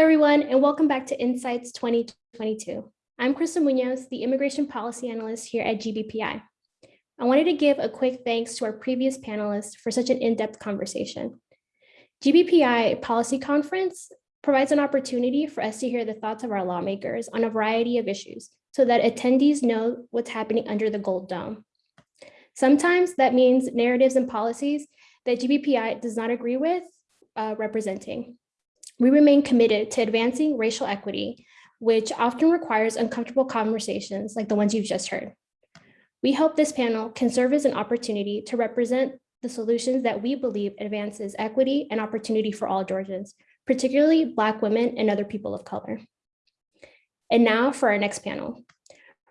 everyone, and welcome back to Insights 2022. I'm Krista Munoz, the Immigration Policy Analyst here at GBPI. I wanted to give a quick thanks to our previous panelists for such an in-depth conversation. GBPI Policy Conference provides an opportunity for us to hear the thoughts of our lawmakers on a variety of issues so that attendees know what's happening under the gold dome. Sometimes that means narratives and policies that GBPI does not agree with uh, representing. We remain committed to advancing racial equity, which often requires uncomfortable conversations like the ones you've just heard. We hope this panel can serve as an opportunity to represent the solutions that we believe advances equity and opportunity for all Georgians, particularly Black women and other people of color. And now for our next panel,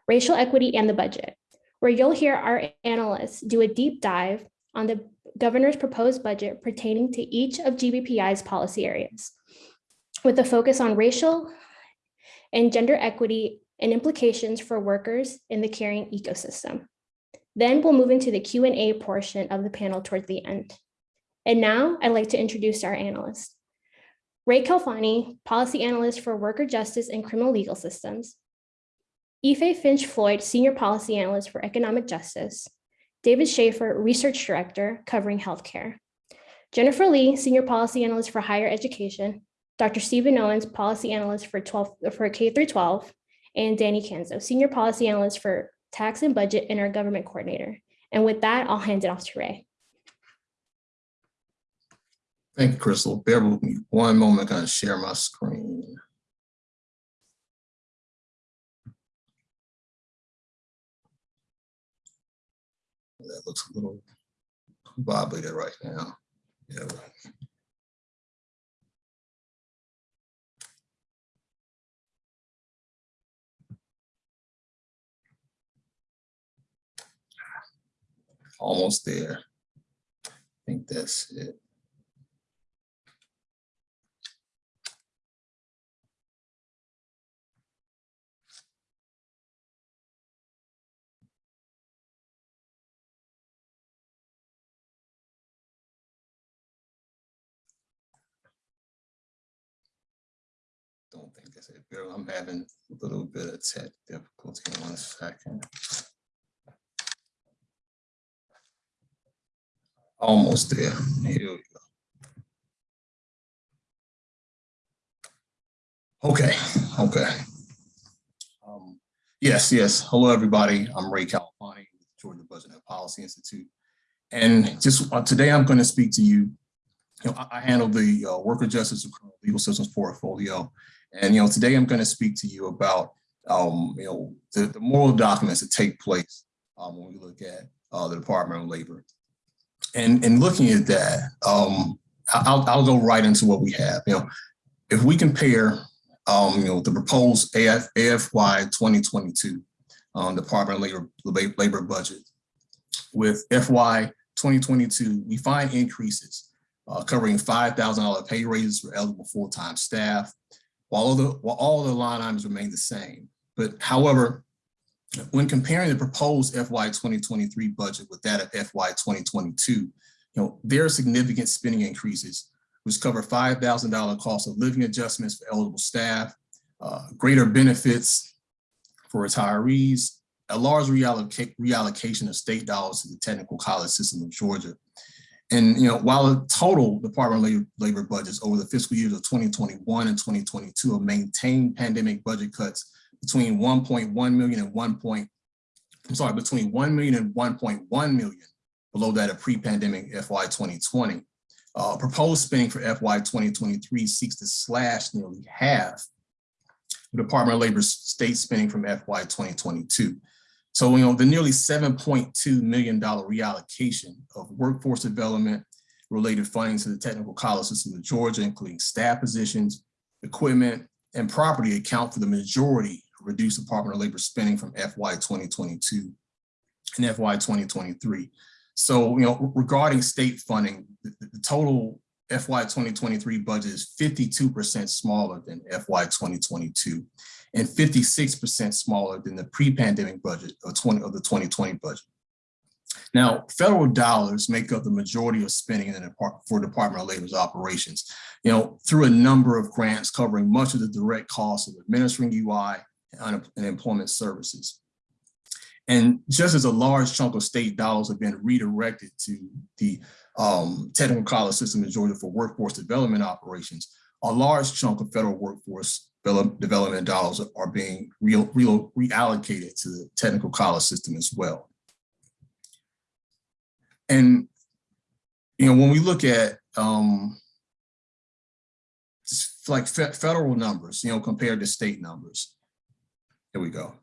racial equity and the budget, where you'll hear our analysts do a deep dive on the governor's proposed budget pertaining to each of GBPI's policy areas, with a focus on racial and gender equity and implications for workers in the caring ecosystem. Then we'll move into the Q&A portion of the panel towards the end. And now I'd like to introduce our analysts. Ray Khalfani, Policy Analyst for Worker Justice and Criminal Legal Systems. Ife Finch Floyd, Senior Policy Analyst for Economic Justice. David Schaefer, Research Director covering healthcare. Jennifer Lee, Senior Policy Analyst for Higher Education. Dr. Stephen Owens, Policy Analyst for, 12, for K through 12. And Danny Kanso, Senior Policy Analyst for Tax and Budget and our Government Coordinator. And with that, I'll hand it off to Ray. Thank you, Crystal. Bear with me one moment, I'm gonna share my screen. That looks a little wobbly right now. Yeah. Almost there. I think that's it. Don't think that's it. I'm having a little bit of tech difficulty. One second. Almost there. Here we go. Okay, okay. Um, yes, yes. Hello, everybody. I'm Ray Khalfani with Georgia Budget and Policy Institute. And just uh, today I'm going to speak to you. You know, I, I handle the uh, worker justice and criminal legal systems portfolio. And, you know, today I'm going to speak to you about, um, you know, the, the moral documents that take place um, when we look at uh, the Department of Labor. And, and looking at that, um, I'll, I'll go right into what we have. You know, if we compare, um, you know, the proposed AF, AFY 2022 um, Department of Labor, Labor budget with FY 2022, we find increases uh, covering $5,000 pay raises for eligible full-time staff, while the, while all the line items remain the same. But however, when comparing the proposed FY 2023 budget with that of FY 2022, you know, there are significant spending increases, which cover $5,000 cost of living adjustments for eligible staff, uh, greater benefits for retirees, a large realloc reallocation of state dollars to the technical college system of Georgia. And you know, while the total Department of Labor, Labor budgets over the fiscal years of 2021 and 2022 have maintained pandemic budget cuts between 1.1 million and 1. Point, I'm sorry, between 1 million and 1.1 million below that of pre-pandemic FY 2020. Uh, proposed spending for FY 2023 seeks to slash nearly half the Department of Labor's state spending from FY 2022. So, you know, the nearly $7.2 million reallocation of workforce development related funding to the technical college system of Georgia, including staff positions, equipment, and property account for the majority of reduced Department of Labor spending from FY 2022 and FY 2023. So, you know, regarding state funding, the, the total FY 2023 budget is 52% smaller than FY 2022 and 56% smaller than the pre-pandemic budget of, 20, of the 2020 budget. Now, federal dollars make up the majority of spending in the for Department of Labor's operations, you know, through a number of grants covering much of the direct costs of administering UI and employment services. And just as a large chunk of state dollars have been redirected to the um, technical college system in Georgia for workforce development operations, a large chunk of federal workforce development dollars are being real, real, reallocated to the technical college system as well. And, you know, when we look at um, like fe- federal numbers, you know, compared to state numbers, here we go.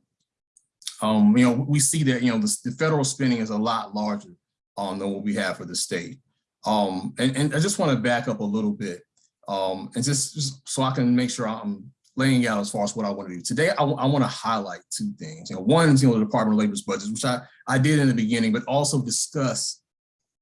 Um, you know, we see that, you know, the, the federal spending is a lot larger um, than what we have for the state. Um, and, and I just want to back up a little bit um, and just, just so I can make sure I'm laying out as far as what I want to do. Today, I, want to highlight two things. You know, one is, you know, the Department of Labor's budget, which I, I did in the beginning, but also discuss,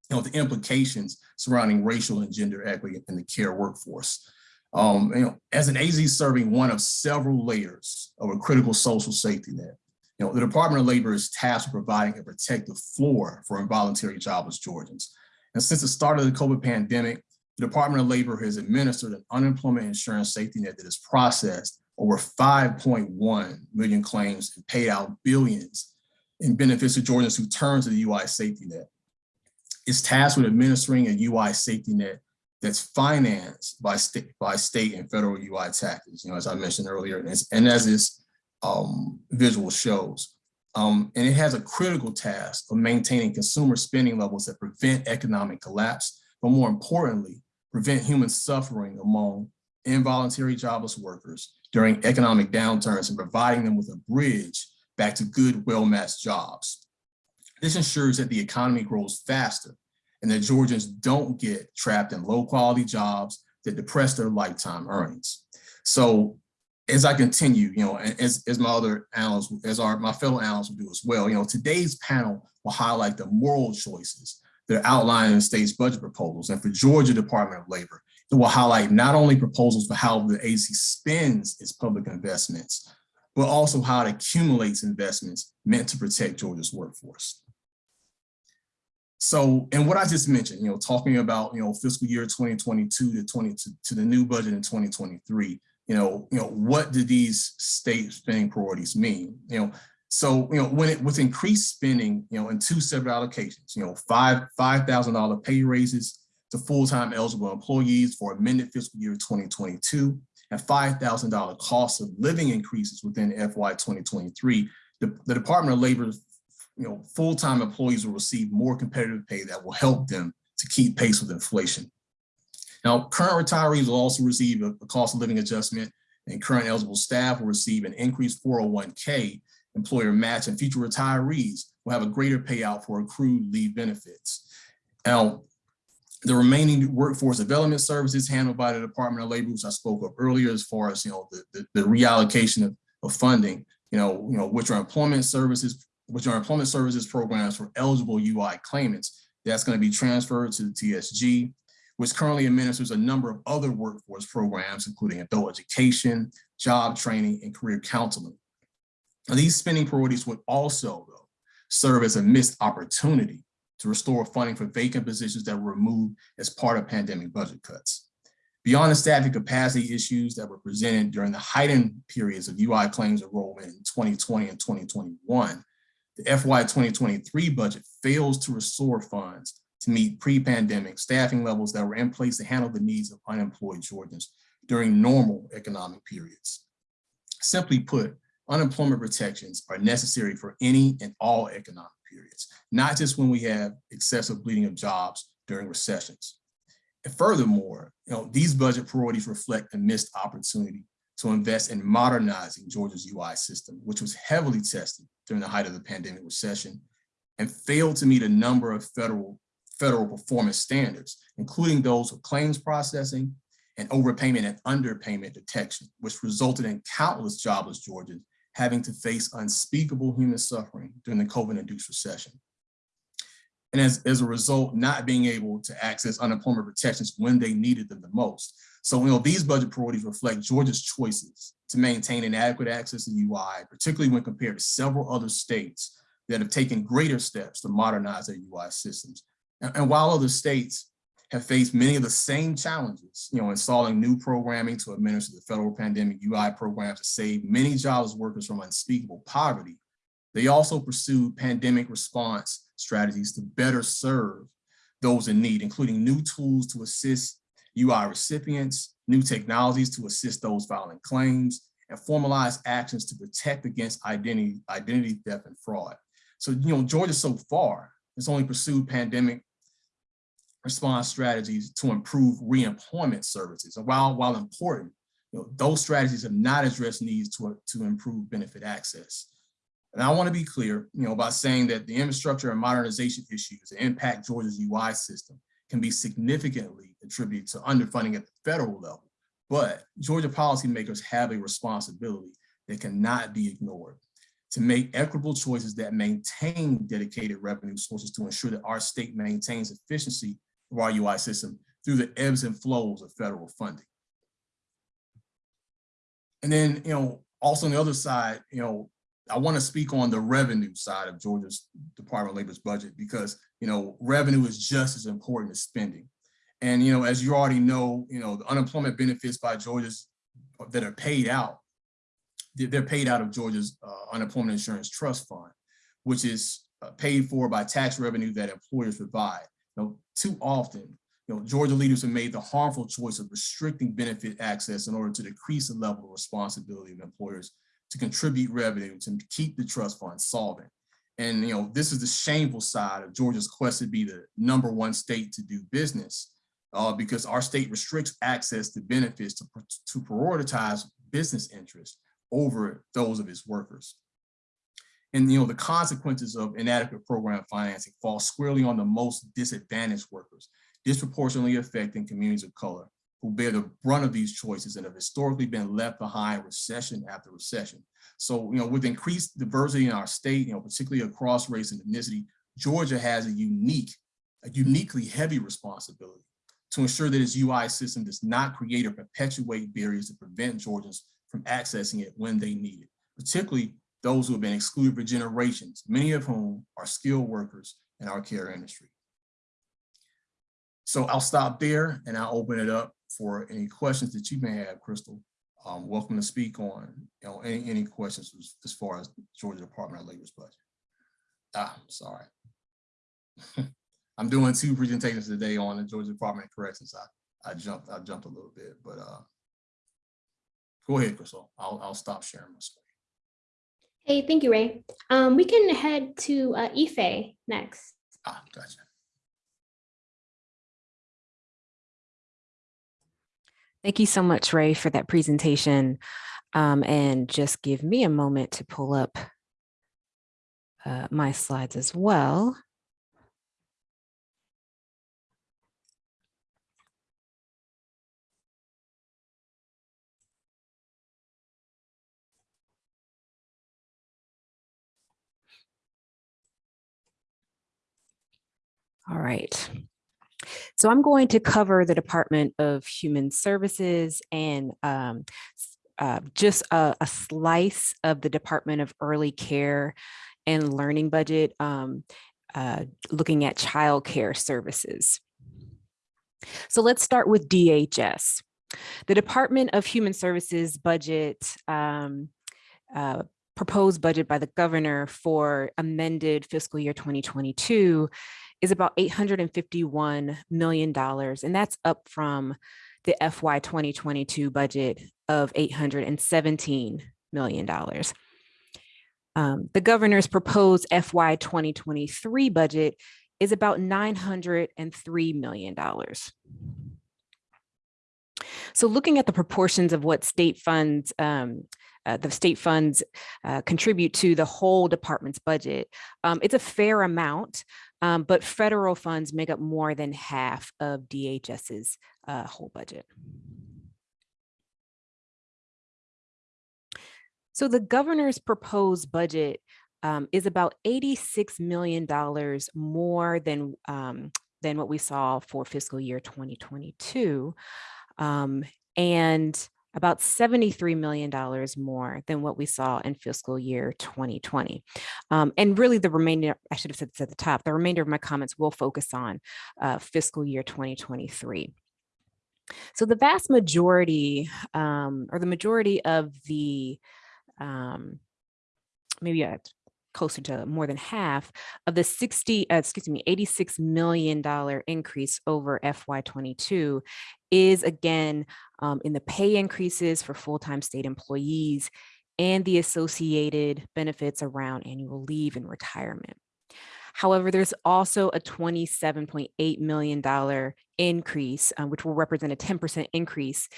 you know, the implications surrounding racial and gender equity in the care workforce. Um, you know, as an AZ serving one of several layers of a critical social safety net, you know, the Department of Labor is tasked with providing a protective floor for involuntary jobless Georgians. And since the start of the COVID pandemic, the Department of Labor has administered an unemployment insurance safety net that has processed over 5.1 million claims and paid out billions in benefits to Georgians who turn to the UI safety net. It's tasked with administering a UI safety net that's financed by state, by state and federal UI taxes, you know, as I mentioned earlier, and as, and as this um, visual shows. Um, and it has a critical task of maintaining consumer spending levels that prevent economic collapse, but more importantly, prevent human suffering among involuntary jobless workers during economic downturns and providing them with a bridge back to good, well-matched jobs. This ensures that the economy grows faster and that Georgians don't get trapped in low quality jobs that depress their lifetime earnings. So as I continue, you know, as, as my other analysts, as our my fellow analysts will do as well, you know, today's panel will highlight the moral choices that are outlined in the state's budget proposals. And for Georgia Department of Labor, it will highlight not only proposals for how the agency spends its public investments, but also how it accumulates investments meant to protect Georgia's workforce. So, and what I just mentioned, you know, talking about, you know, fiscal year 2022 to 20 to, to the new budget in 2023, you know, you know, what do these state spending priorities mean? You know, so, you know, when it with increased spending, you know, in two separate allocations, you know, five $5,000 pay raises to full-time eligible employees for amended fiscal year 2022 and $5,000 cost of living increases within FY 2023, the, the Department of Labor, you know, full-time employees will receive more competitive pay that will help them to keep pace with inflation. Now, current retirees will also receive a, a cost of living adjustment and current eligible staff will receive an increased 401k employer match and future retirees will have a greater payout for accrued leave benefits. Now, the remaining workforce development services handled by the Department of Labor, which I spoke of earlier, as far as you know, the, the, the reallocation of, of funding, you know, you know, which are employment services, which are employment services programs for eligible UI claimants. That's going to be transferred to the TSG, which currently administers a number of other workforce programs, including adult education, job training, and career counseling. Now, these spending priorities would also, though, serve as a missed opportunity to restore funding for vacant positions that were removed as part of pandemic budget cuts. Beyond the staffing capacity issues that were presented during the heightened periods of UI claims enrollment in 2020 and 2021, the FY 2023 budget fails to restore funds to meet pre-pandemic staffing levels that were in place to handle the needs of unemployed Georgians during normal economic periods. Simply put, unemployment protections are necessary for any and all economic periods, not just when we have excessive bleeding of jobs during recessions. And furthermore, you know, these budget priorities reflect a missed opportunity to invest in modernizing Georgia's UI system, which was heavily tested during the height of the pandemic recession and failed to meet a number of federal, federal performance standards, including those of claims processing and overpayment and underpayment detection, which resulted in countless jobless Georgians having to face unspeakable human suffering during the COVID-induced recession. And as, as a result, not being able to access unemployment protections when they needed them the most. So, you know, these budget priorities reflect Georgia's choices to maintain inadequate access to UI, particularly when compared to several other states that have taken greater steps to modernize their UI systems. And, and while other states have faced many of the same challenges, you know, installing new programming to administer the federal pandemic UI program to save many jobless workers from unspeakable poverty, they also pursued pandemic response strategies to better serve those in need, including new tools to assist UI recipients, new technologies to assist those filing claims, and formalized actions to protect against identity, identity theft and fraud. So, you know, Georgia so far has only pursued pandemic response strategies to improve reemployment services. And while, while important, you know, those strategies have not addressed needs to, to improve benefit access. And I want to be clear, you know, by saying that the infrastructure and modernization issues that impact Georgia's UI system can be significantly attributed to underfunding at the federal level. But Georgia policymakers have a responsibility that cannot be ignored to make equitable choices that maintain dedicated revenue sources to ensure that our state maintains efficiency of our UI system through the ebbs and flows of federal funding. And then, you know, also on the other side, you know, I want to speak on the revenue side of Georgia's Department of Labor's budget because, you know, revenue is just as important as spending. And, you know, as you already know, you know, the unemployment benefits by Georgia's that are paid out, they're paid out of Georgia's uh, unemployment insurance trust fund, which is uh, paid for by tax revenue that employers provide. You know, too often, you know, Georgia leaders have made the harmful choice of restricting benefit access in order to decrease the level of responsibility of employers to contribute revenue to keep the trust fund solvent. And you know, this is the shameful side of Georgia's quest to be the number one state to do business uh, because our state restricts access to benefits to, to prioritize business interests over those of its workers. And you know, the consequences of inadequate program financing fall squarely on the most disadvantaged workers, disproportionately affecting communities of color who bear the brunt of these choices and have historically been left behind recession after recession. So, you know, with increased diversity in our state, you know, particularly across race and ethnicity, Georgia has a unique, a uniquely heavy responsibility to ensure that its UI system does not create or perpetuate barriers to prevent Georgians from accessing it when they need it, particularly those who have been excluded for generations, many of whom are skilled workers in our care industry. So I'll stop there and I'll open it up for any questions that you may have, Crystal. Um, welcome to speak on you know, any, any questions as, as far as Georgia Department of Labor's budget. Ah, sorry. I'm doing two presentations today on the Georgia Department of Corrections. I, I jumped, I jumped a little bit, but uh, go ahead, Crystal. I'll, I'll stop sharing my screen. Hey, thank you, Ray. Um, we can head to uh, Ife next. Ah, gotcha. Thank you so much, Ray, for that presentation. Um, and just give me a moment to pull up uh, my slides as well. All right. So I'm going to cover the Department of Human Services and um, uh, just a, a, slice of the Department of Early Care and Learning budget, um, uh, looking at child care services. So let's start with DHS. The Department of Human Services budget um, uh, proposed budget by the governor for amended fiscal year 2022 is about $851 million, and that's up from the FY 2022 budget of $817 million. Um, the governor's proposed FY 2023 budget is about $903 million. So looking at the proportions of what state funds, um, uh, the state funds uh, contribute to the whole department's budget, um, it's a fair amount, um, but federal funds make up more than half of DHS's uh, whole budget. So the governor's proposed budget um, is about $86 million more than, um, than what we saw for fiscal year 2022. Um, and about $73 million more than what we saw in fiscal year 2020. Um, and really the remainder, I should have said this at the top, the remainder of my comments will focus on uh, fiscal year 2023. So the vast majority um, or the majority of the um, maybe uh, closer to more than half of the 60, uh, excuse me, $86 million increase over FY22 is again um, in the pay increases for full-time state employees and the associated benefits around annual leave and retirement. However, there's also a $27.8 million increase, uh, which will represent a 10% increase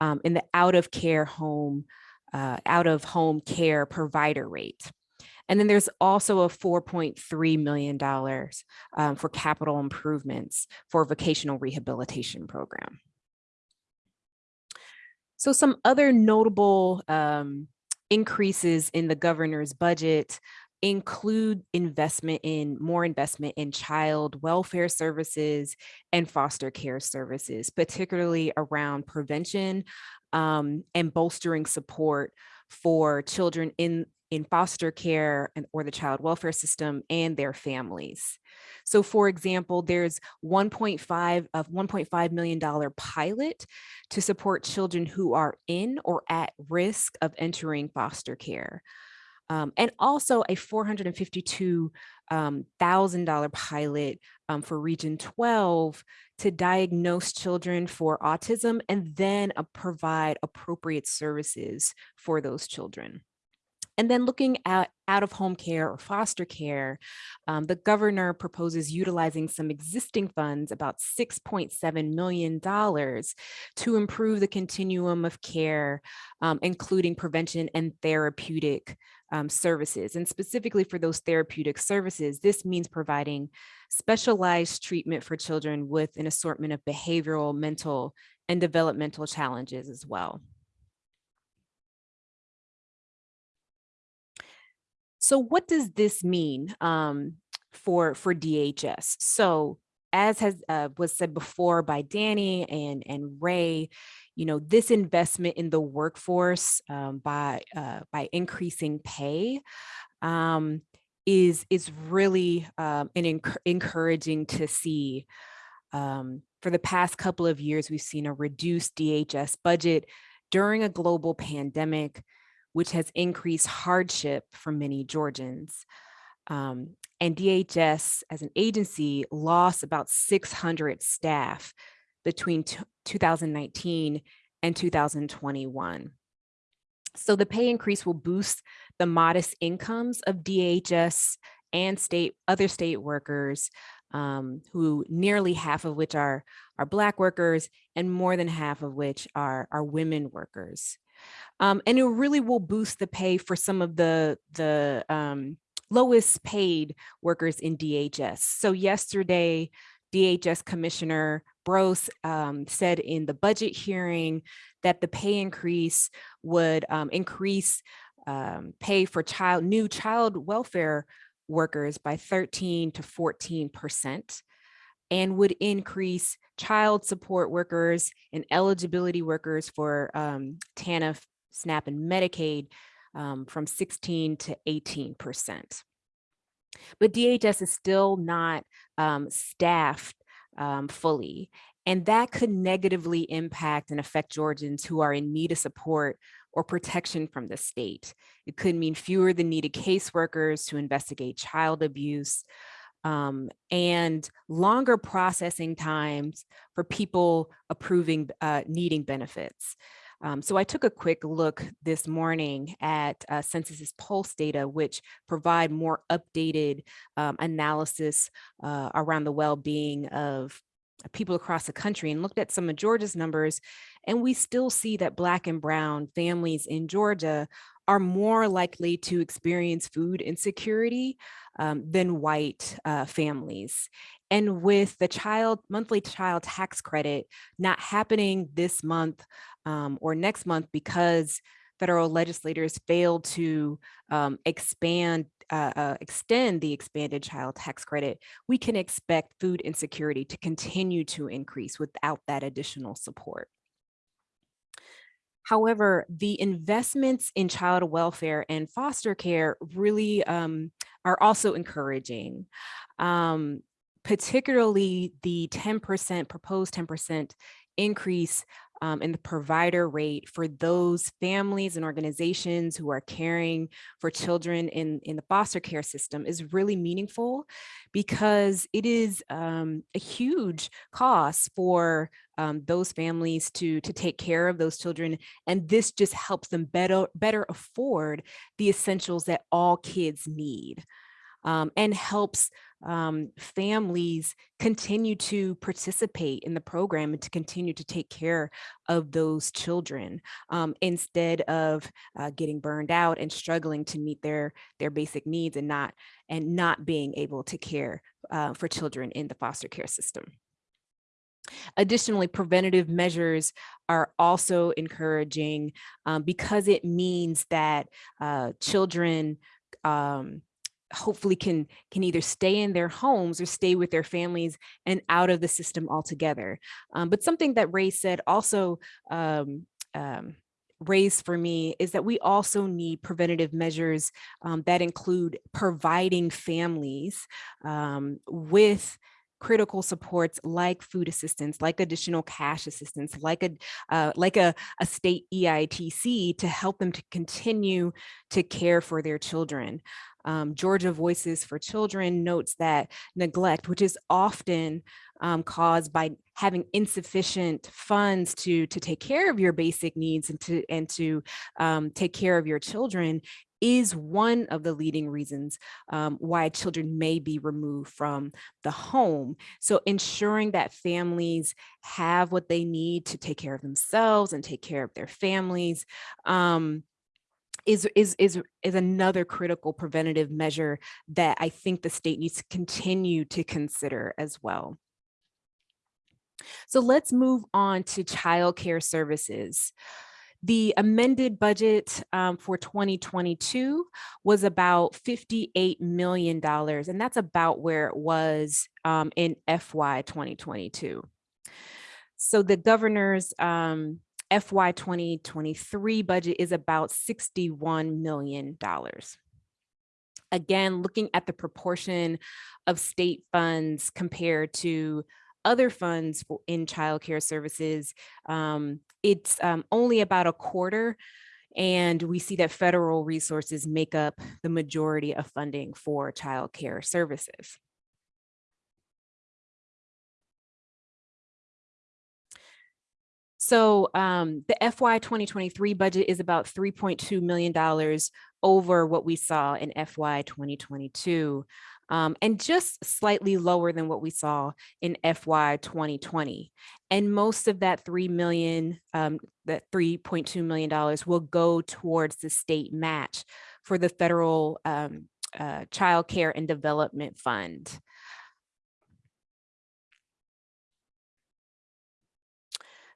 um, in the out of care home, uh, out of home care provider rate. And then there's also a $4.3 million um, for capital improvements for vocational rehabilitation program. So some other notable um, increases in the governor's budget include investment in more investment in child welfare services and foster care services, particularly around prevention um, and bolstering support for children in in foster care and or the child welfare system and their families. So for example, there's 1.5 of $1.5 million pilot to support children who are in or at risk of entering foster care. Um, and also a 452. Um, $1,000 pilot um, for Region 12 to diagnose children for autism and then uh, provide appropriate services for those children. And then looking at out of home care or foster care, um, the governor proposes utilizing some existing funds, about $6.7 million to improve the continuum of care, um, including prevention and therapeutic um, services. And specifically for those therapeutic services, this means providing specialized treatment for children with an assortment of behavioral, mental, and developmental challenges as well. So what does this mean um, for, for DHS? So as has uh, was said before by Danny and, and Ray, you know, this investment in the workforce um, by, uh, by increasing pay um, is, is really um, an enc encouraging to see. Um, for the past couple of years, we've seen a reduced DHS budget during a global pandemic which has increased hardship for many Georgians. Um, and DHS as an agency lost about 600 staff between 2019 and 2021. So the pay increase will boost the modest incomes of DHS and state other state workers um, who nearly half of which are, are Black workers and more than half of which are, are women workers. Um, and it really will boost the pay for some of the, the um, lowest paid workers in DHS. So yesterday, DHS Commissioner Broce um, said in the budget hearing that the pay increase would um, increase um, pay for child new child welfare workers by 13 to 14 percent and would increase child support workers and eligibility workers for um, TANF SNAP and Medicaid um, from 16 to 18%. But DHS is still not um, staffed um, fully, and that could negatively impact and affect Georgians who are in need of support or protection from the state. It could mean fewer than needed caseworkers to investigate child abuse, um, and longer processing times for people approving uh, needing benefits. Um, so I took a quick look this morning at uh, Census's Pulse data, which provide more updated um, analysis uh, around the well-being of people across the country and looked at some of Georgia's numbers. And we still see that Black and Brown families in Georgia are more likely to experience food insecurity um, than white uh, families. And with the child monthly child tax credit not happening this month um, or next month because federal legislators failed to um, expand, uh, uh, extend the expanded child tax credit, we can expect food insecurity to continue to increase without that additional support. However, the investments in child welfare and foster care really um, are also encouraging. Um, particularly the 10% proposed 10% increase um, in the provider rate for those families and organizations who are caring for children in, in the foster care system is really meaningful because it is um, a huge cost for um, those families to, to take care of those children. And this just helps them better, better afford the essentials that all kids need um, and helps um, families continue to participate in the program and to continue to take care of those children um, instead of uh, getting burned out and struggling to meet their their basic needs and not and not being able to care uh, for children in the foster care system. Additionally, preventative measures are also encouraging um, because it means that uh, children um, hopefully can can either stay in their homes or stay with their families and out of the system altogether. Um, but something that Ray said also um, um, raised for me is that we also need preventative measures um, that include providing families um, with critical supports like food assistance, like additional cash assistance, like a uh, like a, a state EITC to help them to continue to care for their children. Um, Georgia Voices for Children notes that neglect, which is often um, caused by having insufficient funds to to take care of your basic needs and to and to um, take care of your children is one of the leading reasons um, why children may be removed from the home. So ensuring that families have what they need to take care of themselves and take care of their families um, is, is, is, is another critical preventative measure that I think the state needs to continue to consider as well. So let's move on to child care services. The amended budget um, for 2022 was about $58 million, and that's about where it was um, in FY 2022. So the governor's um, FY 2023 budget is about $61 million. Again, looking at the proportion of state funds compared to other funds in childcare services, um, it's um, only about a quarter. And we see that federal resources make up the majority of funding for childcare services. So um, the FY 2023 budget is about $3.2 million over what we saw in FY 2022 um, and just slightly lower than what we saw in FY 2020. And most of that 3 million, um, that $3.2 million will go towards the state match for the federal um, uh, child care and development fund.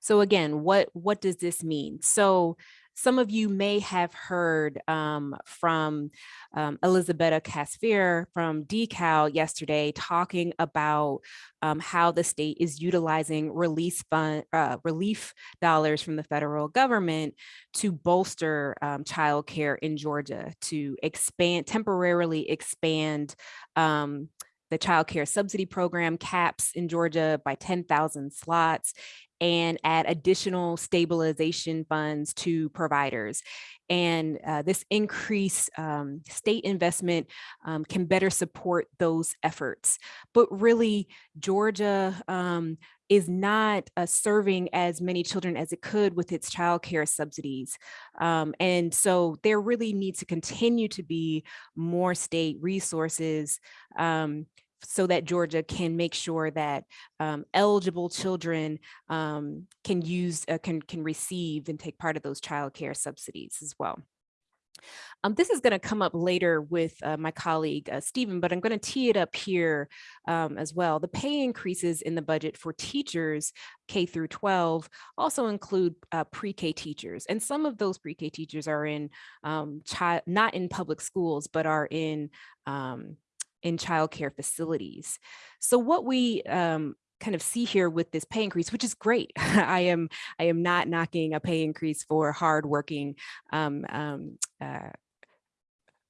So again, what, what does this mean? So some of you may have heard um, from um, Elizabeth Casfier from DECAL yesterday talking about um, how the state is utilizing release fund, uh, relief dollars from the federal government to bolster um, childcare in Georgia, to expand, temporarily expand um, the child care subsidy program caps in Georgia by 10,000 slots and add additional stabilization funds to providers. And uh, this increased um, state investment um, can better support those efforts. But really, Georgia um, is not uh, serving as many children as it could with its childcare subsidies. Um, and so there really needs to continue to be more state resources um, so that Georgia can make sure that um, eligible children um, can use, uh, can, can receive and take part of those child care subsidies as well. Um, this is going to come up later with uh, my colleague uh, Stephen, but I'm going to tee it up here um, as well. The pay increases in the budget for teachers K through 12 also include uh, pre-K teachers, and some of those pre-K teachers are in um, child, not in public schools, but are in um, in childcare facilities. So what we um, kind of see here with this pay increase, which is great. I am I am not knocking a pay increase for hardworking um, um, uh,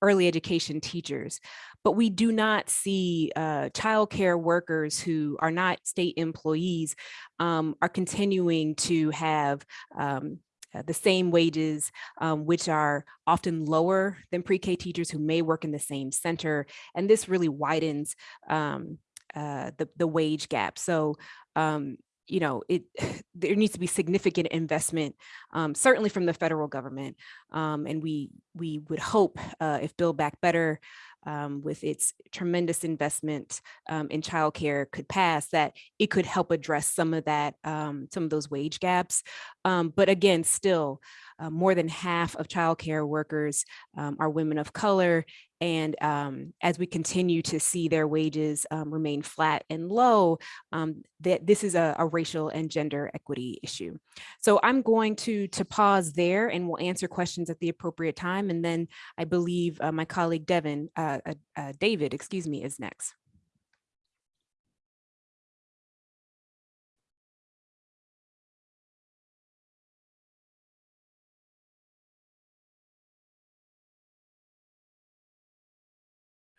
early education teachers, but we do not see uh, childcare workers who are not state employees um, are continuing to have um, the same wages, um, which are often lower than pre-K teachers who may work in the same center. And this really widens um, uh, the, the wage gap. So, um, you know, it there needs to be significant investment, um, certainly from the federal government. Um, and we we would hope uh, if Build Back Better um, with its tremendous investment um, in childcare could pass, that it could help address some of that, um, some of those wage gaps. Um, but again, still, uh, more than half of childcare workers um, are women of color. And um, as we continue to see their wages remain flat and low, that this is a, a racial and gender equity issue. So I'm going to, to pause there and we'll answer questions at the appropriate time. And then I believe uh, my colleague Devin, uh, uh, uh, David, excuse me, is next.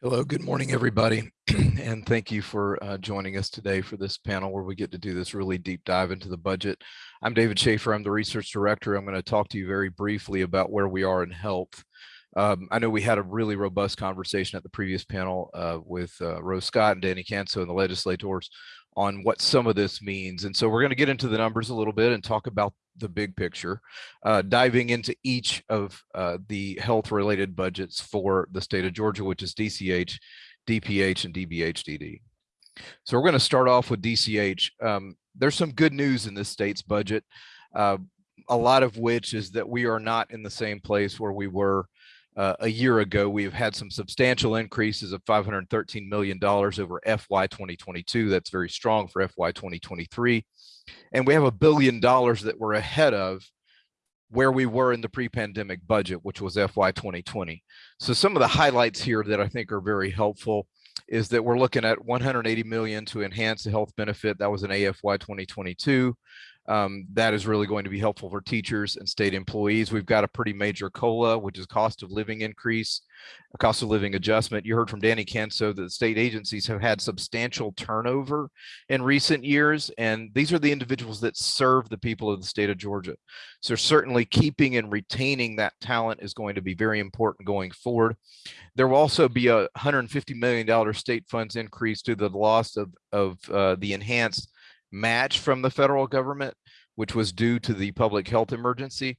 Hello, good morning, everybody. and thank you for uh, joining us today for this panel where we get to do this really deep dive into the budget. I'm David Schaefer, I'm the research director. I'm gonna talk to you very briefly about where we are in health. Um, I know we had a really robust conversation at the previous panel uh, with uh, Rose Scott and Danny Kanso and the legislators on what some of this means. And so we're going to get into the numbers a little bit and talk about the big picture, uh, diving into each of uh, the health related budgets for the state of Georgia, which is DCH, DPH, and DBHDD. So we're going to start off with DCH. Um, there's some good news in this state's budget, uh, a lot of which is that we are not in the same place where we were uh, a year ago, we've had some substantial increases of $513 million over FY 2022. That's very strong for FY 2023. And we have a billion dollars that we're ahead of where we were in the pre-pandemic budget, which was FY 2020. So some of the highlights here that I think are very helpful is that we're looking at 180 million to enhance the health benefit. That was an AFY 2022 um, that is really going to be helpful for teachers and state employees. We've got a pretty major COLA, which is cost of living increase, cost of living adjustment. You heard from Danny Kanso that state agencies have had substantial turnover in recent years, and these are the individuals that serve the people of the state of Georgia. So certainly keeping and retaining that talent is going to be very important going forward. There will also be a $150 million state funds increase due to the loss of, of uh, the enhanced match from the federal government, which was due to the public health emergency.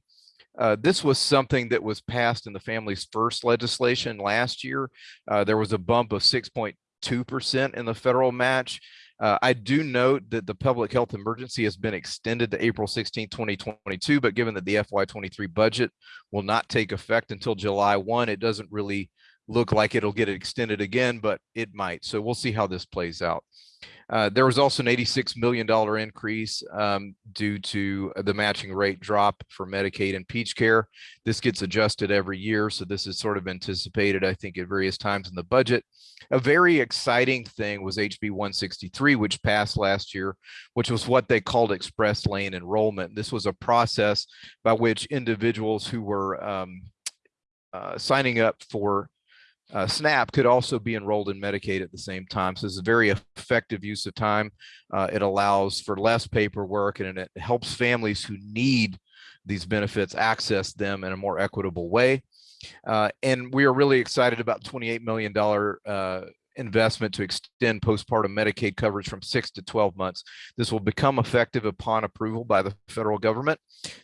Uh, this was something that was passed in the Families First legislation last year. Uh, there was a bump of 6.2% in the federal match. Uh, I do note that the public health emergency has been extended to April 16, 2022, but given that the FY23 budget will not take effect until July 1, it doesn't really look like it'll get extended again, but it might. So we'll see how this plays out. Uh, there was also an $86 million increase um, due to the matching rate drop for Medicaid and PeachCare. This gets adjusted every year, so this is sort of anticipated, I think, at various times in the budget. A very exciting thing was HB 163, which passed last year, which was what they called express lane enrollment. This was a process by which individuals who were um, uh, signing up for uh, SNAP could also be enrolled in Medicaid at the same time. So it's a very effective use of time. Uh, it allows for less paperwork and it helps families who need these benefits access them in a more equitable way. Uh, and we are really excited about $28 million uh, investment to extend postpartum Medicaid coverage from six to 12 months. This will become effective upon approval by the federal government.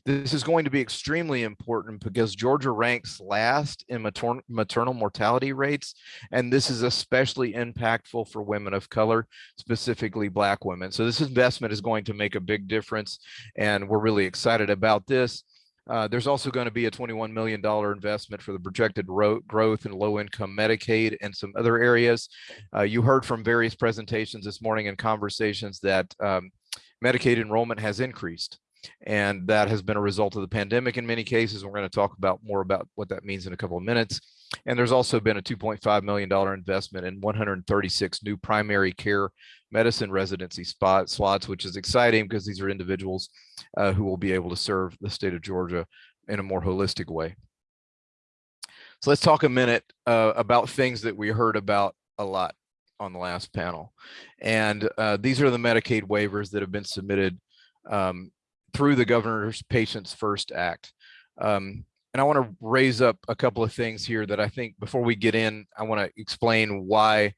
This is going to be extremely important because Georgia ranks last in matern maternal mortality rates, and this is especially impactful for women of color, specifically Black women. So this investment is going to make a big difference, and we're really excited about this. Uh, there's also going to be a $21 million investment for the projected growth in low-income Medicaid and some other areas. Uh, you heard from various presentations this morning and conversations that um, Medicaid enrollment has increased. And that has been a result of the pandemic in many cases. We're going to talk about more about what that means in a couple of minutes. And there's also been a $2.5 million investment in 136 new primary care medicine residency spot slots, which is exciting because these are individuals uh, who will be able to serve the state of Georgia in a more holistic way. So let's talk a minute uh, about things that we heard about a lot on the last panel. And uh, these are the Medicaid waivers that have been submitted um, through the Governor's Patients First Act. Um, and I want to raise up a couple of things here that I think before we get in, I want to explain why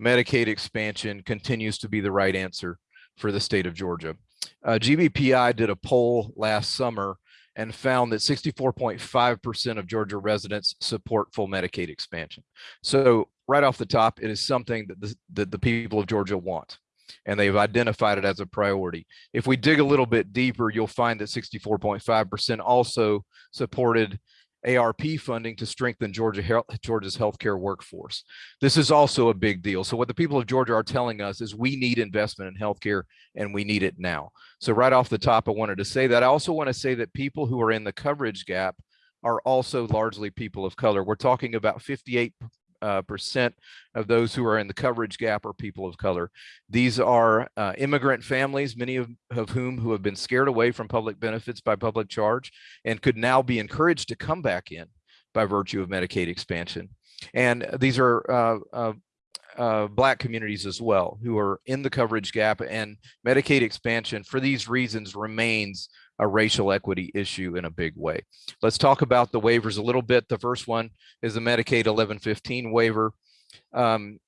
Medicaid expansion continues to be the right answer for the state of Georgia. Uh, GBPI did a poll last summer and found that 64.5% of Georgia residents support full Medicaid expansion. So right off the top, it is something that the, that the people of Georgia want, and they've identified it as a priority. If we dig a little bit deeper, you'll find that 64.5% also supported ARP funding to strengthen Georgia health, Georgia's healthcare workforce. This is also a big deal. So what the people of Georgia are telling us is we need investment in healthcare and we need it now. So right off the top, I wanted to say that. I also want to say that people who are in the coverage gap are also largely people of color. We're talking about 58 uh, percent of those who are in the coverage gap are people of color. These are uh, immigrant families, many of, of whom who have been scared away from public benefits by public charge and could now be encouraged to come back in by virtue of Medicaid expansion. And these are uh, uh, uh, black communities as well who are in the coverage gap and Medicaid expansion for these reasons remains a racial equity issue in a big way. Let's talk about the waivers a little bit. The first one is the Medicaid 1115 waiver. Um,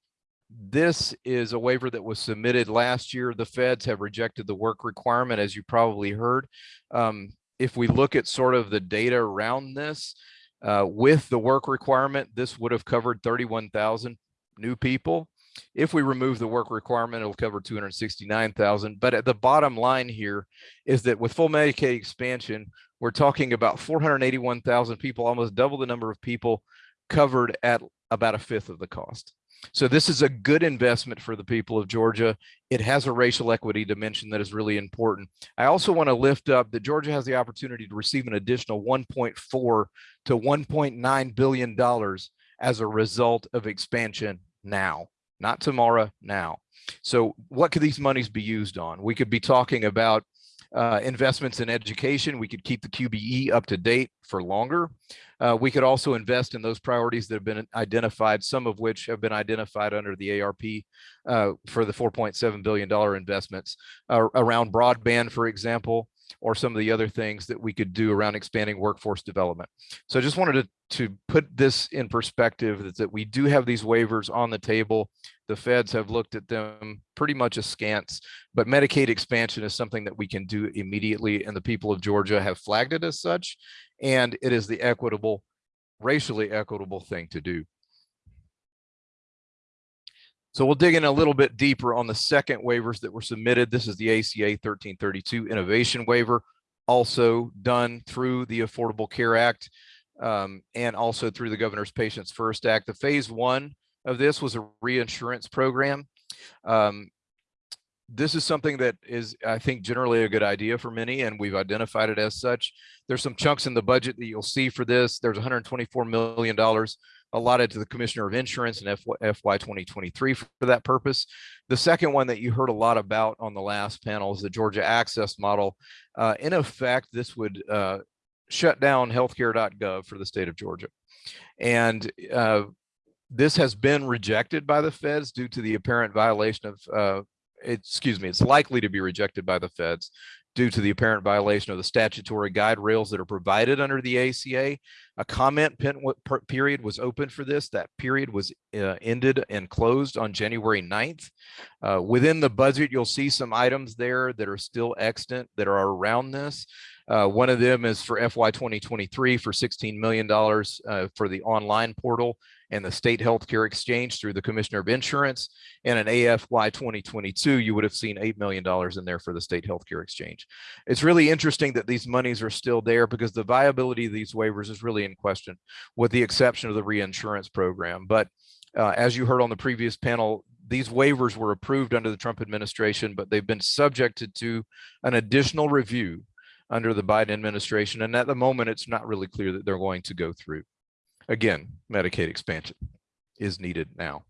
this is a waiver that was submitted last year. The feds have rejected the work requirement, as you probably heard. Um, if we look at sort of the data around this, uh, with the work requirement, this would have covered 31,000 new people. If we remove the work requirement, it'll cover 269,000. But at the bottom line here is that with full Medicaid expansion, we're talking about 481,000 people, almost double the number of people covered at about a fifth of the cost. So this is a good investment for the people of Georgia. It has a racial equity dimension that is really important. I also want to lift up that Georgia has the opportunity to receive an additional 1.4 to 1.9 billion dollars as a result of expansion now not tomorrow, now. So what could these monies be used on? We could be talking about uh, investments in education. We could keep the QBE up to date for longer. Uh, we could also invest in those priorities that have been identified, some of which have been identified under the ARP uh, for the $4.7 billion investments uh, around broadband, for example, or some of the other things that we could do around expanding workforce development. So I just wanted to, to put this in perspective that, that we do have these waivers on the table. The feds have looked at them pretty much askance, but Medicaid expansion is something that we can do immediately and the people of Georgia have flagged it as such. And it is the equitable, racially equitable thing to do. So we'll dig in a little bit deeper on the second waivers that were submitted. This is the ACA 1332 innovation waiver, also done through the Affordable Care Act um, and also through the Governor's Patients First Act. The phase one of this was a reinsurance program. Um, this is something that is, I think, generally a good idea for many, and we've identified it as such. There's some chunks in the budget that you'll see for this. There's $124 million allotted to the Commissioner of Insurance in FY 2023 for that purpose. The second one that you heard a lot about on the last panel is the Georgia Access Model. Uh, in effect, this would uh, shut down healthcare.gov for the state of Georgia. And uh, this has been rejected by the feds due to the apparent violation of, uh, excuse me, it's likely to be rejected by the feds due to the apparent violation of the statutory guide rails that are provided under the ACA. A comment period was open for this. That period was uh, ended and closed on January 9th. Uh, within the budget, you'll see some items there that are still extant that are around this. Uh, one of them is for FY 2023 for $16 million uh, for the online portal and the state healthcare exchange through the commissioner of insurance and an AFY 2022, you would have seen $8 million in there for the state healthcare exchange. It's really interesting that these monies are still there because the viability of these waivers is really in question with the exception of the reinsurance program. But uh, as you heard on the previous panel, these waivers were approved under the Trump administration, but they've been subjected to an additional review under the Biden administration. And at the moment, it's not really clear that they're going to go through. Again, Medicaid expansion is needed now.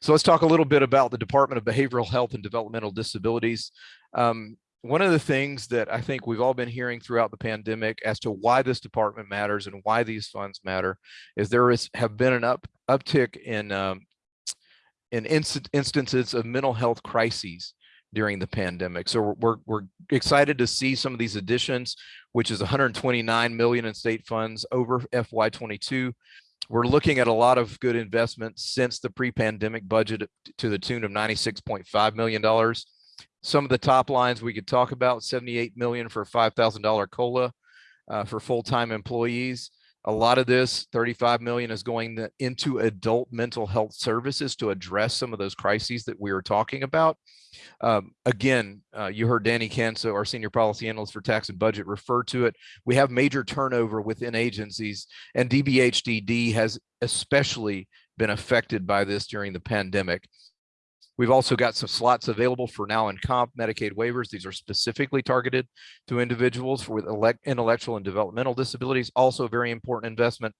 So let's talk a little bit about the Department of Behavioral Health and Developmental Disabilities. Um, one of the things that I think we've all been hearing throughout the pandemic as to why this department matters and why these funds matter is there is have been an up uptick in um, in inst instances of mental health crises during the pandemic. So we're, we're, excited to see some of these additions, which is 129 million in state funds over FY22. We're looking at a lot of good investments since the pre-pandemic budget to the tune of $96.5 million. Some of the top lines we could talk about, 78 million for $5,000 COLA uh, for full-time employees. A lot of this 35 million is going to- into adult mental health services to address some of those crises that we were talking about. Um, again, uh, you heard Danny Kanso, our senior policy analyst for tax and budget, refer to it. We have major turnover within agencies and DBHDD has especially been affected by this during the pandemic. We've also got some slots available for NOW and COMP Medicaid waivers. These are specifically targeted to individuals with intellectual and developmental disabilities, also a very important investment.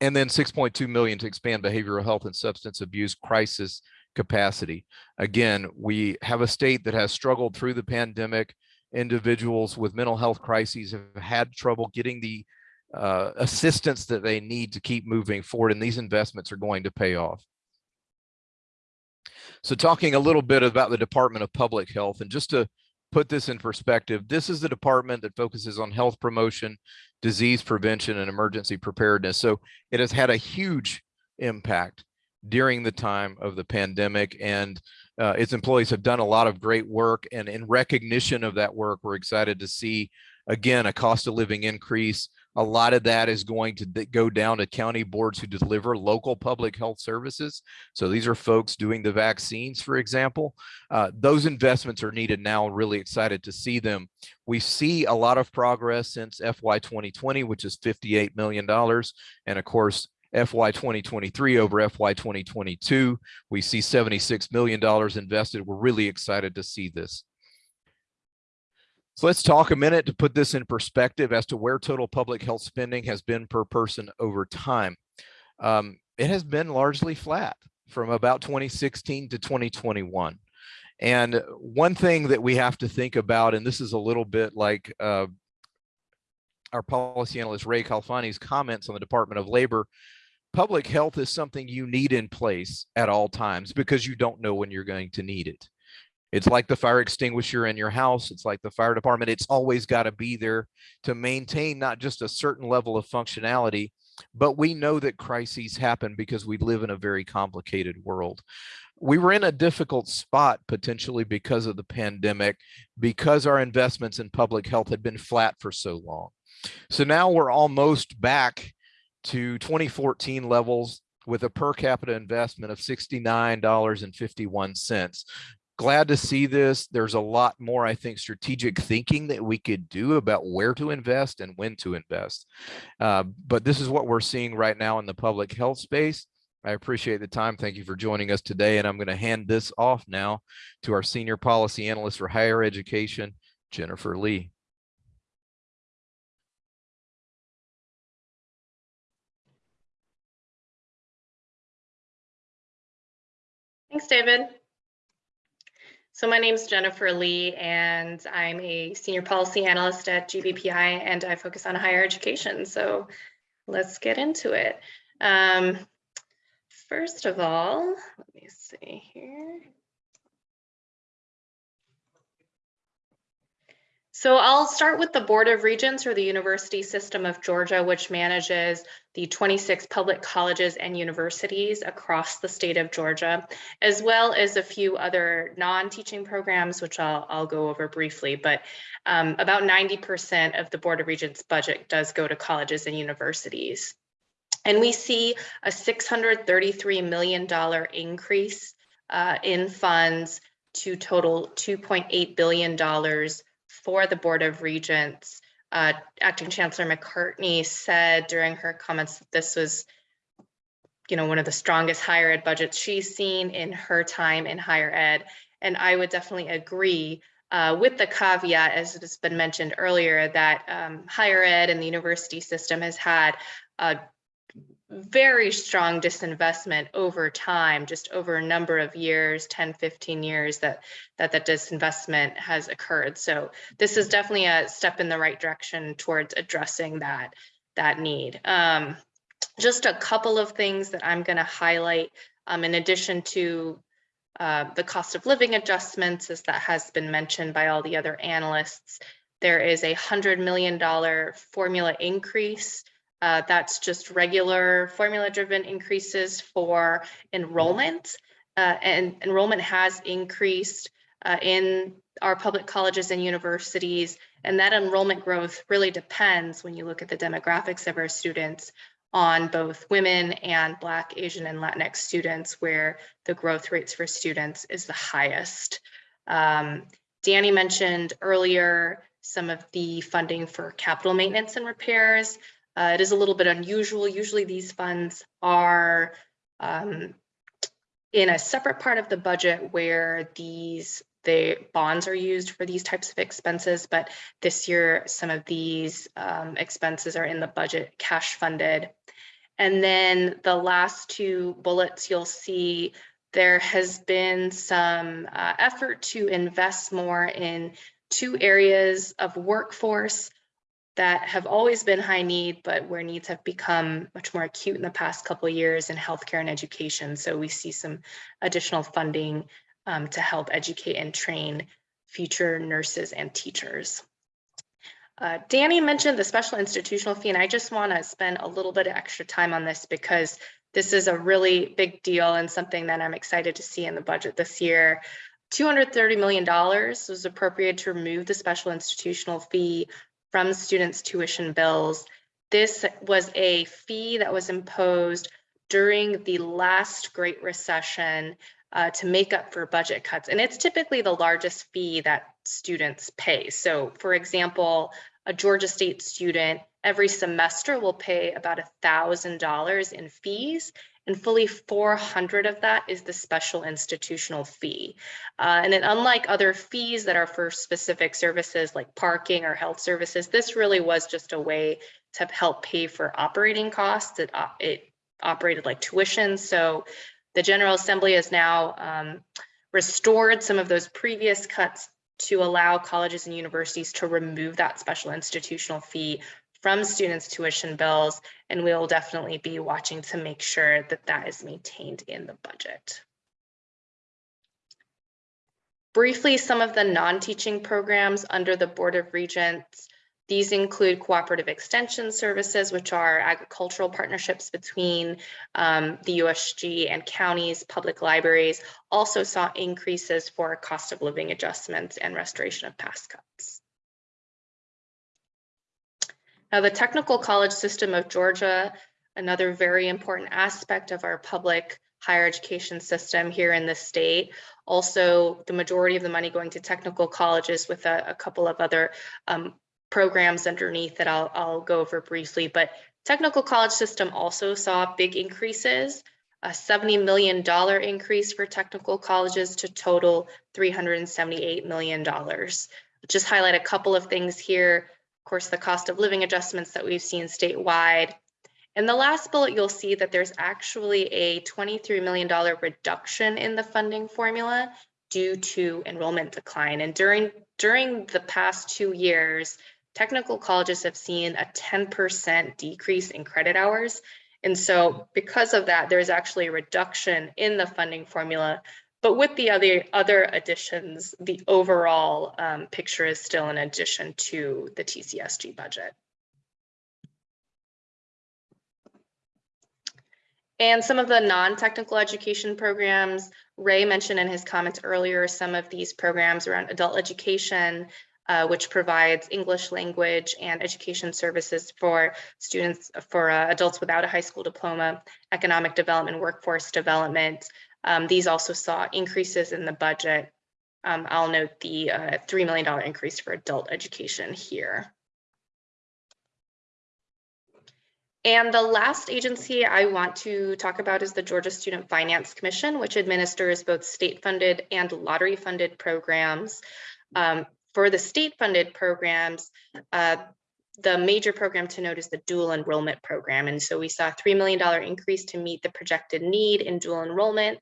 And then 6.2 million to expand behavioral health and substance abuse crisis capacity. Again, we have a state that has struggled through the pandemic. Individuals with mental health crises have had trouble getting the uh, assistance that they need to keep moving forward, and these investments are going to pay off. So talking a little bit about the Department of Public Health, and just to put this in perspective, this is the department that focuses on health promotion, disease prevention, and emergency preparedness. So it has had a huge impact during the time of the pandemic and uh, its employees have done a lot of great work and in recognition of that work we're excited to see again a cost of living increase a lot of that is going to go down to county boards who deliver local public health services so these are folks doing the vaccines for example uh, those investments are needed now really excited to see them we see a lot of progress since fy 2020 which is 58 million dollars and of course FY 2023 over FY 2022. We see $76 million invested. We're really excited to see this. So let's talk a minute to put this in perspective as to where total public health spending has been per person over time. Um, it has been largely flat from about 2016 to 2021. And one thing that we have to think about, and this is a little bit like uh, our policy analyst Ray Khalfani's comments on the Department of Labor, public health is something you need in place at all times because you don't know when you're going to need it. It's like the fire extinguisher in your house. It's like the fire department. It's always got to be there to maintain not just a certain level of functionality, but we know that crises happen because we live in a very complicated world. We were in a difficult spot potentially because of the pandemic, because our investments in public health had been flat for so long. So now we're almost back to 2014 levels with a per capita investment of $69.51. Glad to see this. There's a lot more, I think, strategic thinking that we could do about where to invest and when to invest. Uh, but this is what we're seeing right now in the public health space. I appreciate the time. Thank you for joining us today. And I'm going to hand this off now to our senior policy analyst for higher education, Jennifer Lee. Thanks, David. So my name is Jennifer Lee, and I'm a senior policy analyst at GBPI, and I focus on higher education. So let's get into it. Um, first of all, let me see here. So I'll start with the Board of Regents or the University System of Georgia, which manages the 26 public colleges and universities across the state of Georgia, as well as a few other non-teaching programs, which I'll, I'll go over briefly. But um, about 90% of the Board of Regents budget does go to colleges and universities. And we see a $633 million increase uh, in funds to total $2.8 billion for the Board of Regents. Uh, Acting Chancellor MacCartney said during her comments that this was, you know, one of the strongest higher ed budgets she's seen in her time in higher ed. And I would definitely agree. uh, with the caveat, as has been mentioned earlier, that um, higher ed and the university system has had very strong disinvestment over time, just over a number of years, 10, 15 years that that that disinvestment has occurred. So this is definitely a step in the right direction towards addressing that that need. Um, just a couple of things that I'm going to highlight um, in addition to uh, the cost of living adjustments, as that has been mentioned by all the other analysts. There is a $100 million formula increase uh, that's just regular formula driven increases for enrollment. Uh, and enrollment has increased uh, in our public colleges and universities. And that enrollment growth really depends when you look at the demographics of our students on both women and Black, Asian, and Latinx students, where the growth rates for students is the highest. Um, Danny mentioned earlier some of the funding for capital maintenance and repairs. Uh, it is a little bit unusual. Usually these funds are um, in a separate part of the budget where these the bonds are used for these types of expenses, but this year some of these um, expenses are in the budget cash funded. And then the last two bullets you'll see there has been some uh, effort to invest more in two areas of workforce that have always been high need, but where needs have become much more acute in the past couple of years in healthcare and education. So we see some additional funding um, to help educate and train future nurses and teachers. Uh, Danny mentioned the special institutional fee, and I just want to spend a little bit of extra time on this because this is a really big deal and something that I'm excited to see in the budget this year. $230 million was appropriated to remove the special institutional fee from students' tuition bills. This was a fee that was imposed during the last Great Recession uh, to make up for budget cuts. And it's typically the largest fee that students pay. So for example, a Georgia State student every semester will pay about $1,000 in fees and fully 400 of that is the special institutional fee. Uh, and then unlike other fees that are for specific services like parking or health services, this really was just a way to help pay for operating costs. It, uh, it operated like tuition. So the General Assembly has now um, restored some of those previous cuts to allow colleges and universities to remove that special institutional fee from students' tuition bills, and we'll definitely be watching to make sure that that is maintained in the budget. Briefly, some of the non-teaching programs under the Board of Regents. These include cooperative extension services, which are agricultural partnerships between um, the USG and counties, public libraries, also saw increases for cost of living adjustments and restoration of past cuts. Now, the technical college system of Georgia, another very important aspect of our public higher education system here in the state. Also, the majority of the money going to technical colleges with a, a couple of other um, programs underneath that I'll, I'll go over briefly. But technical college system also saw big increases, a $70 million increase for technical colleges to total $378 million. Just highlight a couple of things here course, the cost of living adjustments that we've seen statewide. In the last bullet, you'll see that there's actually a $23 million reduction in the funding formula due to enrollment decline. And during, during the past two years, technical colleges have seen a 10% decrease in credit hours. And so because of that, there's actually a reduction in the funding formula but with the other other additions, the overall um, picture is still an addition to the TCSG budget. And some of the non-technical education programs, Ray mentioned in his comments earlier, some of these programs around adult education, uh, which provides English language and education services for students, for uh, adults without a high school diploma, economic development, workforce development, um, these also saw increases in the budget. Um, I'll note the uh, $3 million increase for adult education here. And the last agency I want to talk about is the Georgia Student Finance Commission, which administers both state funded and lottery funded programs. Um, For the state-funded programs, uh, the major program to note is the dual enrollment program. And so we saw a $3 million increase to meet the projected need in dual enrollment.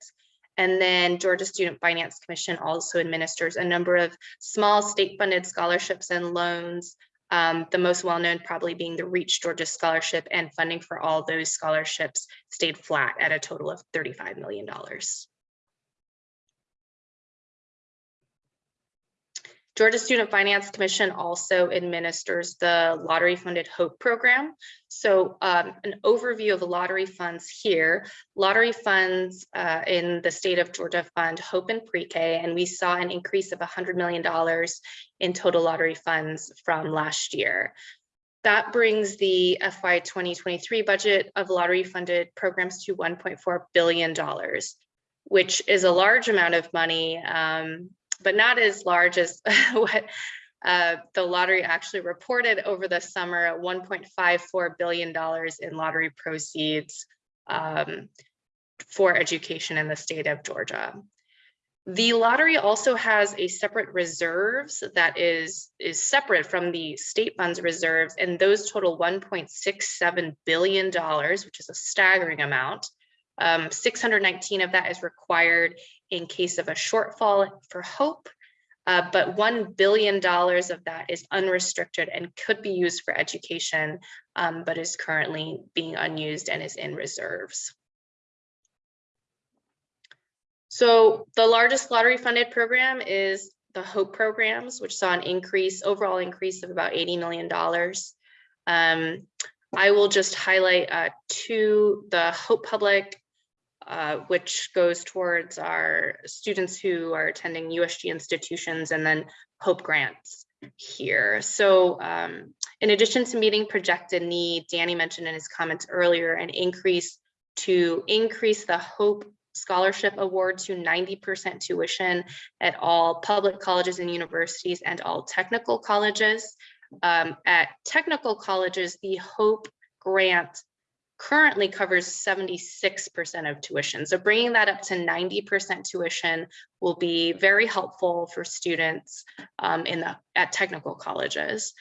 And then Georgia Student Finance Commission also administers a number of small state-funded scholarships and loans. um, the most well-known probably being the Reach Georgia Scholarship and funding for all those scholarships stayed flat at a total of $35 million. Georgia Student Finance Commission also administers the lottery funded HOPE program. So um, an overview of the lottery funds here. Lottery funds uh, in the state of Georgia fund HOPE and pre-K, and we saw an increase of $100 million in total lottery funds from last year. That brings the FY 2023 budget of lottery funded programs to $1.4 billion, which is a large amount of money, um, but not as large as what uh, the lottery actually reported over the summer at $1.54 billion in lottery proceeds um, for education in the state of Georgia. The lottery also has a separate reserves that is, is separate from the state funds reserves, and those total $1.67 billion, which is a staggering amount. Um, 619 of that is required in case of a shortfall for HOPE, uh, but $1 billion of that is unrestricted and could be used for education, um, but is currently being unused and is in reserves. So the largest lottery funded program is the HOPE programs, which saw an increase, overall increase of about $80 million. Um, I will just highlight uh, two, the Hope Public, uh, which goes towards our students who are attending USG institutions and then Hope grants here. So um, in addition to meeting projected need, Danny mentioned in his comments earlier, an increase to increase the Hope scholarship award to 90% tuition at all public colleges and universities and all technical colleges. Um, at technical colleges, the HOPE grant currently covers 76% of tuition. So bringing that up to 90% tuition will be very helpful for students um, in the at technical colleges.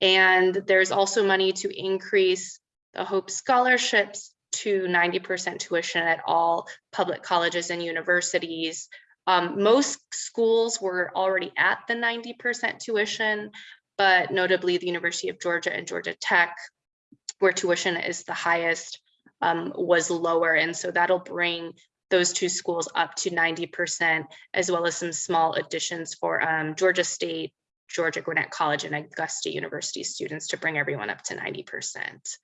And there's also money to increase the HOPE scholarships to 90% tuition at all public colleges and universities. Um, most schools were already at the 90% tuition, but notably the University of Georgia and Georgia Tech, where tuition is the highest, um, was lower. And so that'll bring those two schools up to 90%, as well as some small additions for um, Georgia State, Georgia Gwinnett College and Augusta University students to bring everyone up to 90%.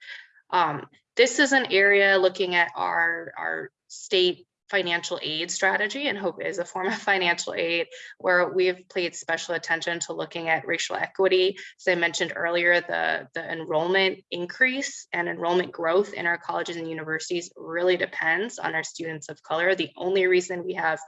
Um, this is an area looking at our, our state financial aid strategy and hope is a form of financial aid where we've paid special attention to looking at racial equity. As I mentioned earlier, the, the enrollment increase and enrollment growth in our colleges and universities really depends on our students of color. The only reason we have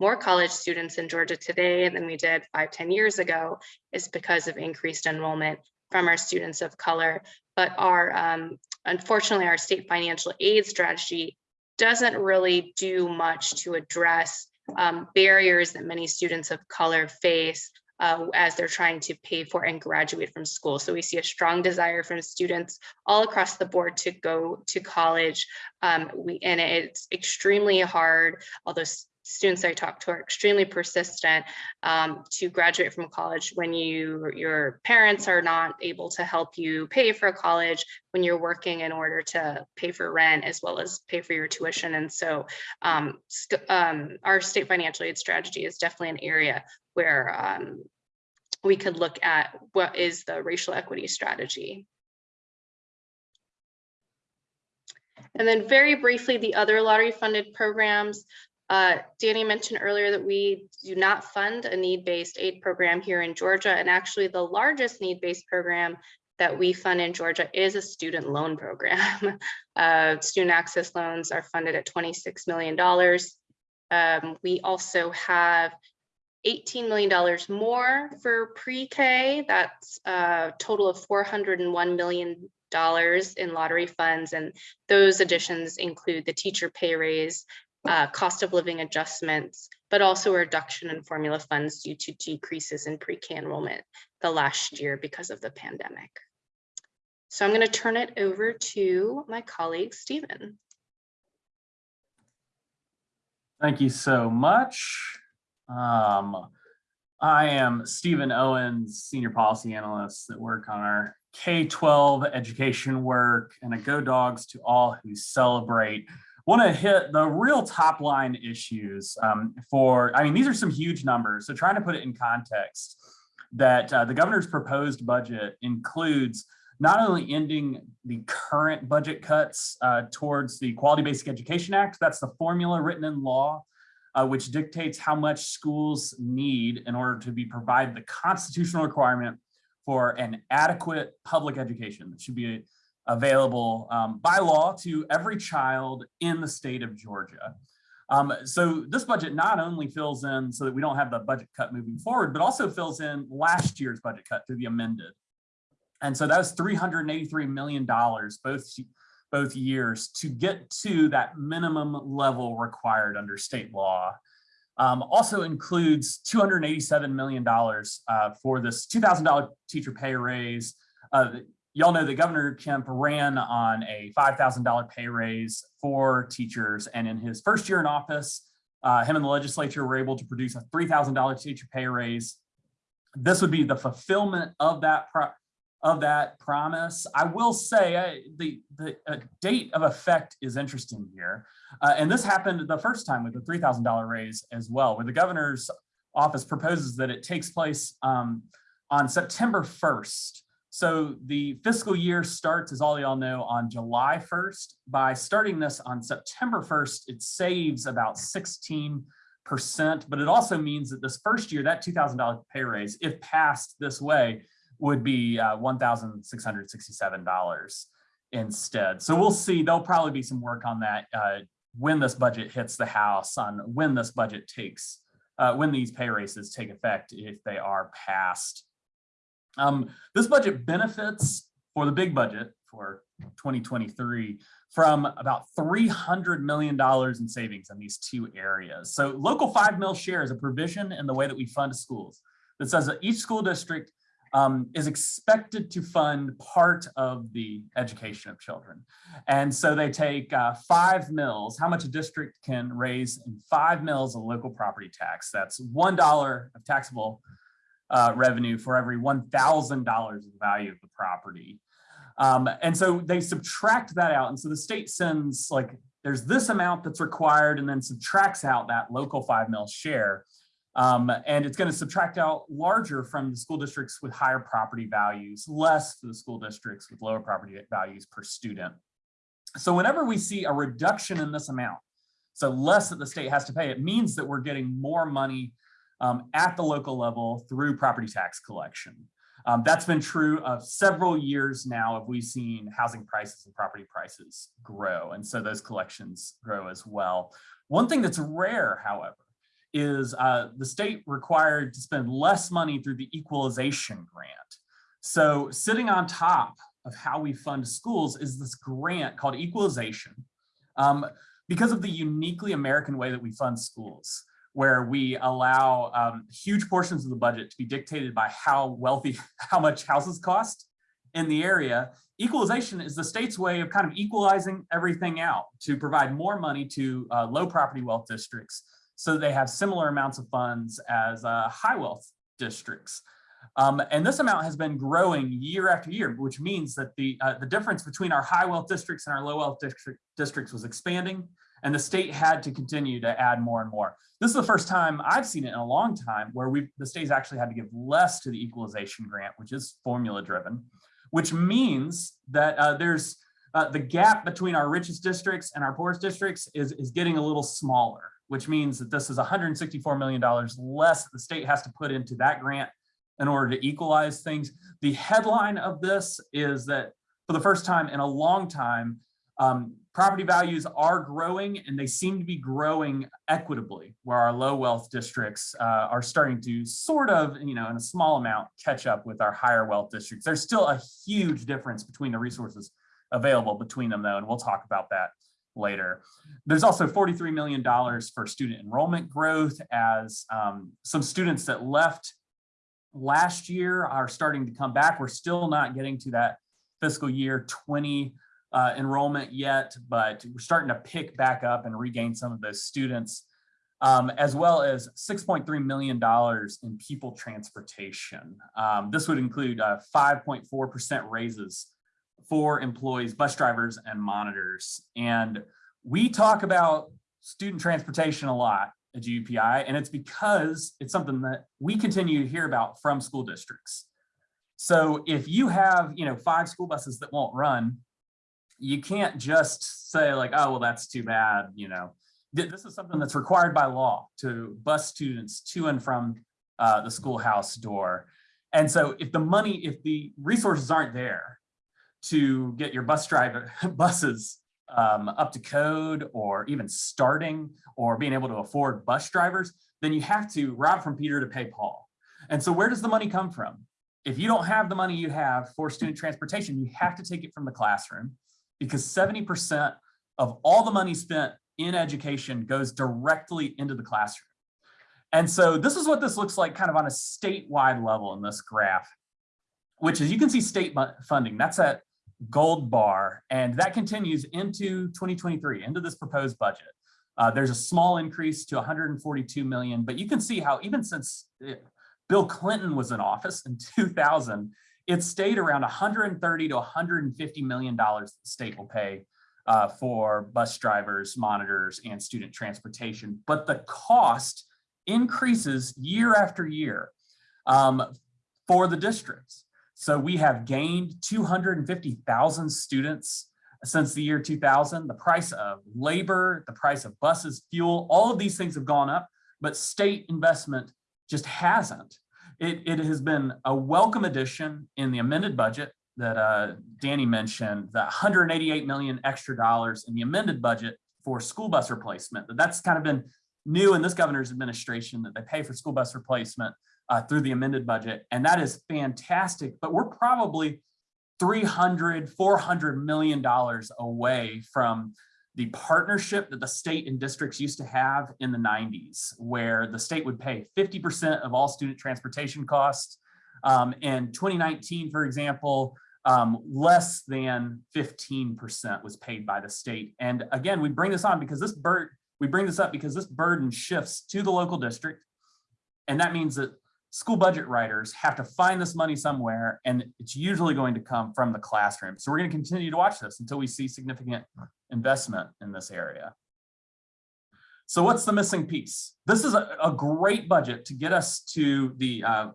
more college students in Georgia today than we did five, 10 years ago is because of increased enrollment from our students of color. But our, um, unfortunately, our state financial aid strategy doesn't really do much to address um, barriers that many students of color face uh, as they're trying to pay for and graduate from school. So we see a strong desire from students all across the board to go to college. Um, we and it's extremely hard, although students I talk to are extremely persistent um, to graduate from college when you your parents are not able to help you pay for college when you're working in order to pay for rent as well as pay for your tuition. And so um, um, our state financial aid strategy is definitely an area where um, we could look at what is the racial equity strategy. And then very briefly, the other lottery funded programs, uh, Danny mentioned earlier that we do not fund a need-based aid program here in Georgia, and actually the largest need-based program that we fund in Georgia is a student loan program. uh, student access loans are funded at $26 million. Um, we also have $18 million more for pre-K. That's a total of $401 million in lottery funds. And those additions include the teacher pay raise uh, cost of living adjustments, but also a reduction in formula funds due to decreases in pre-K enrollment the last year because of the pandemic. So I'm going to turn it over to my colleague, Stephen. Thank you so much. Um, I am Stephen Owens, Senior Policy Analyst that work on our K-12 education work and a Go Dogs to all who celebrate. Want to hit the real top line issues um, for, I mean, these are some huge numbers. So trying to put it in context that uh, the governor's proposed budget includes not only ending the current budget cuts uh, towards the Quality Basic Education Act, that's the formula written in law, uh, which dictates how much schools need in order to be provide the constitutional requirement for an adequate public education that should be available um, by law to every child in the state of Georgia. Um, so this budget not only fills in so that we don't have the budget cut moving forward, but also fills in last year's budget cut through the amended. And so that was $383 million both, both years to get to that minimum level required under state law. Um, also includes $287 million uh, for this $2,000 teacher pay raise. Uh, Y'all know that Governor Kemp ran on a $5,000 pay raise for teachers. And in his first year in office, uh, him and the legislature were able to produce a $3,000 teacher pay raise. This would be the fulfillment of that of that promise. I will say uh, the, the uh, date of effect is interesting here. Uh, and this happened the first time with the $3,000 raise as well, where the governor's office proposes that it takes place um, on September 1st. So the fiscal year starts, as all y'all know, on July 1st. By starting this on September 1st, it saves about 16 percent, but it also means that this first year, that $2,000 pay raise, if passed this way, would be uh, $1,667 instead. So we'll see, there'll probably be some work on that uh, when this budget hits the House on when this budget takes, uh, when these pay raises take effect, if they are passed. Um, this budget benefits for the big budget for 2023 from about $300 million in savings in these two areas. So local five mill share is a provision in the way that we fund schools that says that each school district um, is expected to fund part of the education of children. And so they take uh, five mills, how much a district can raise in five mills of local property tax. That's $1 of taxable uh, revenue for every $1,000 of value of the property. Um, and so they subtract that out. And so the state sends like, there's this amount that's required and then subtracts out that local five mill share. Um, and it's going to subtract out larger from the school districts with higher property values, less for the school districts with lower property values per student. So whenever we see a reduction in this amount, so less that the state has to pay, it means that we're getting more money um, at the local level through property tax collection. Um, that's been true of several years now of we've seen housing prices and property prices grow. And so those collections grow as well. One thing that's rare, however, is uh, the state required to spend less money through the equalization grant. So sitting on top of how we fund schools is this grant called equalization um, because of the uniquely American way that we fund schools where we allow um, huge portions of the budget to be dictated by how wealthy, how much houses cost in the area. Equalization is the state's way of kind of equalizing everything out to provide more money to uh, low property wealth districts so they have similar amounts of funds as uh, high wealth districts. Um, and this amount has been growing year after year, which means that the, uh, the difference between our high wealth districts and our low wealth district, districts was expanding and the state had to continue to add more and more. This is the first time I've seen it in a long time where we the state's actually had to give less to the equalization grant, which is formula driven, which means that uh, there's uh, the gap between our richest districts and our poorest districts is, is getting a little smaller which means that this is $164 million less the state has to put into that grant in order to equalize things. The headline of this is that for the first time in a long time, um, property values are growing and they seem to be growing equitably where our low wealth districts uh, are starting to sort of, you know, in a small amount catch up with our higher wealth districts. There's still a huge difference between the resources available between them though, and we'll talk about that later. There's also $43 million for student enrollment growth as um, some students that left last year are starting to come back. We're still not getting to that fiscal year 20 uh, enrollment yet, but we're starting to pick back up and regain some of those students, um, as well as $6.3 million in pupil transportation. Um, this would include 5.4% raises for employees, bus drivers and monitors. And we talk about student transportation a lot at GBPI, and it's because it's something that we continue to hear about from school districts. So if you have, you know, five school buses that won't run, you can't just say like, oh, well, that's too bad, you know. This is something that's required by law to bus students to and from uh, the schoolhouse door. And so if the money, if the resources aren't there to get your bus driver buses um, up to code or even starting or being able to afford bus drivers, then you have to rob from Peter to pay Paul. And so where does the money come from? If you don't have the money you have for student transportation, you have to take it from the classroom because 70% of all the money spent in education goes directly into the classroom. And so this is what this looks like kind of on a statewide level in this graph, which is you can see state funding. That's at gold bar, and that continues into 2023, into this proposed budget. Uh, there's a small increase to 142 million, but you can see how even since uh, Bill Clinton was in office in 2000, it stayed around 130 to 150 million dollars the state will pay uh, for bus drivers, monitors, and student transportation. But the cost increases year after year um, for the districts. So we have gained 250,000 students since the year 2000. The price of labor, the price of buses, fuel, all of these things have gone up, but state investment just hasn't. It, it has been a welcome addition in the amended budget that uh, Danny mentioned, the 188 million extra dollars in the amended budget for school bus replacement. That That's kind of been new in this governor's administration that they pay for school bus replacement uh, through the amended budget. And that is fantastic, but we're probably 300, 400 million dollars away from the partnership that the state and districts used to have in the 90s, where the state would pay 50% of all student transportation costs. Um, in 2019, for example, um, less than 15% was paid by the state. And again, we bring this on because this bird, we bring this up because this burden shifts to the local district. And that means that school budget writers have to find this money somewhere and it's usually going to come from the classroom. So we're going to continue to watch this until we see significant investment in this area. So what's the missing piece? This is a, a great budget to get us to the uh,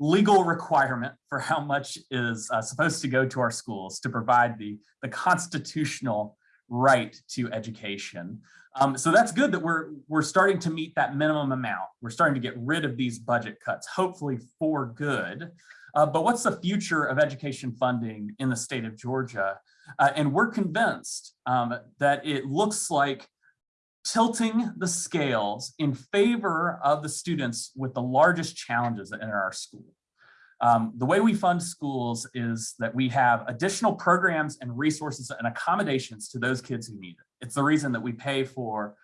legal requirement for how much is uh, supposed to go to our schools to provide the, the constitutional right to education. Um, so that's good that we're we're starting to meet that minimum amount. We're starting to get rid of these budget cuts, hopefully for good. Uh, but what's the future of education funding in the state of Georgia? Uh, and we're convinced um, that it looks like tilting the scales in favor of the students with the largest challenges in our school. Um, the way we fund schools is that we have additional programs and resources and accommodations to those kids who need it. It's the reason that we pay for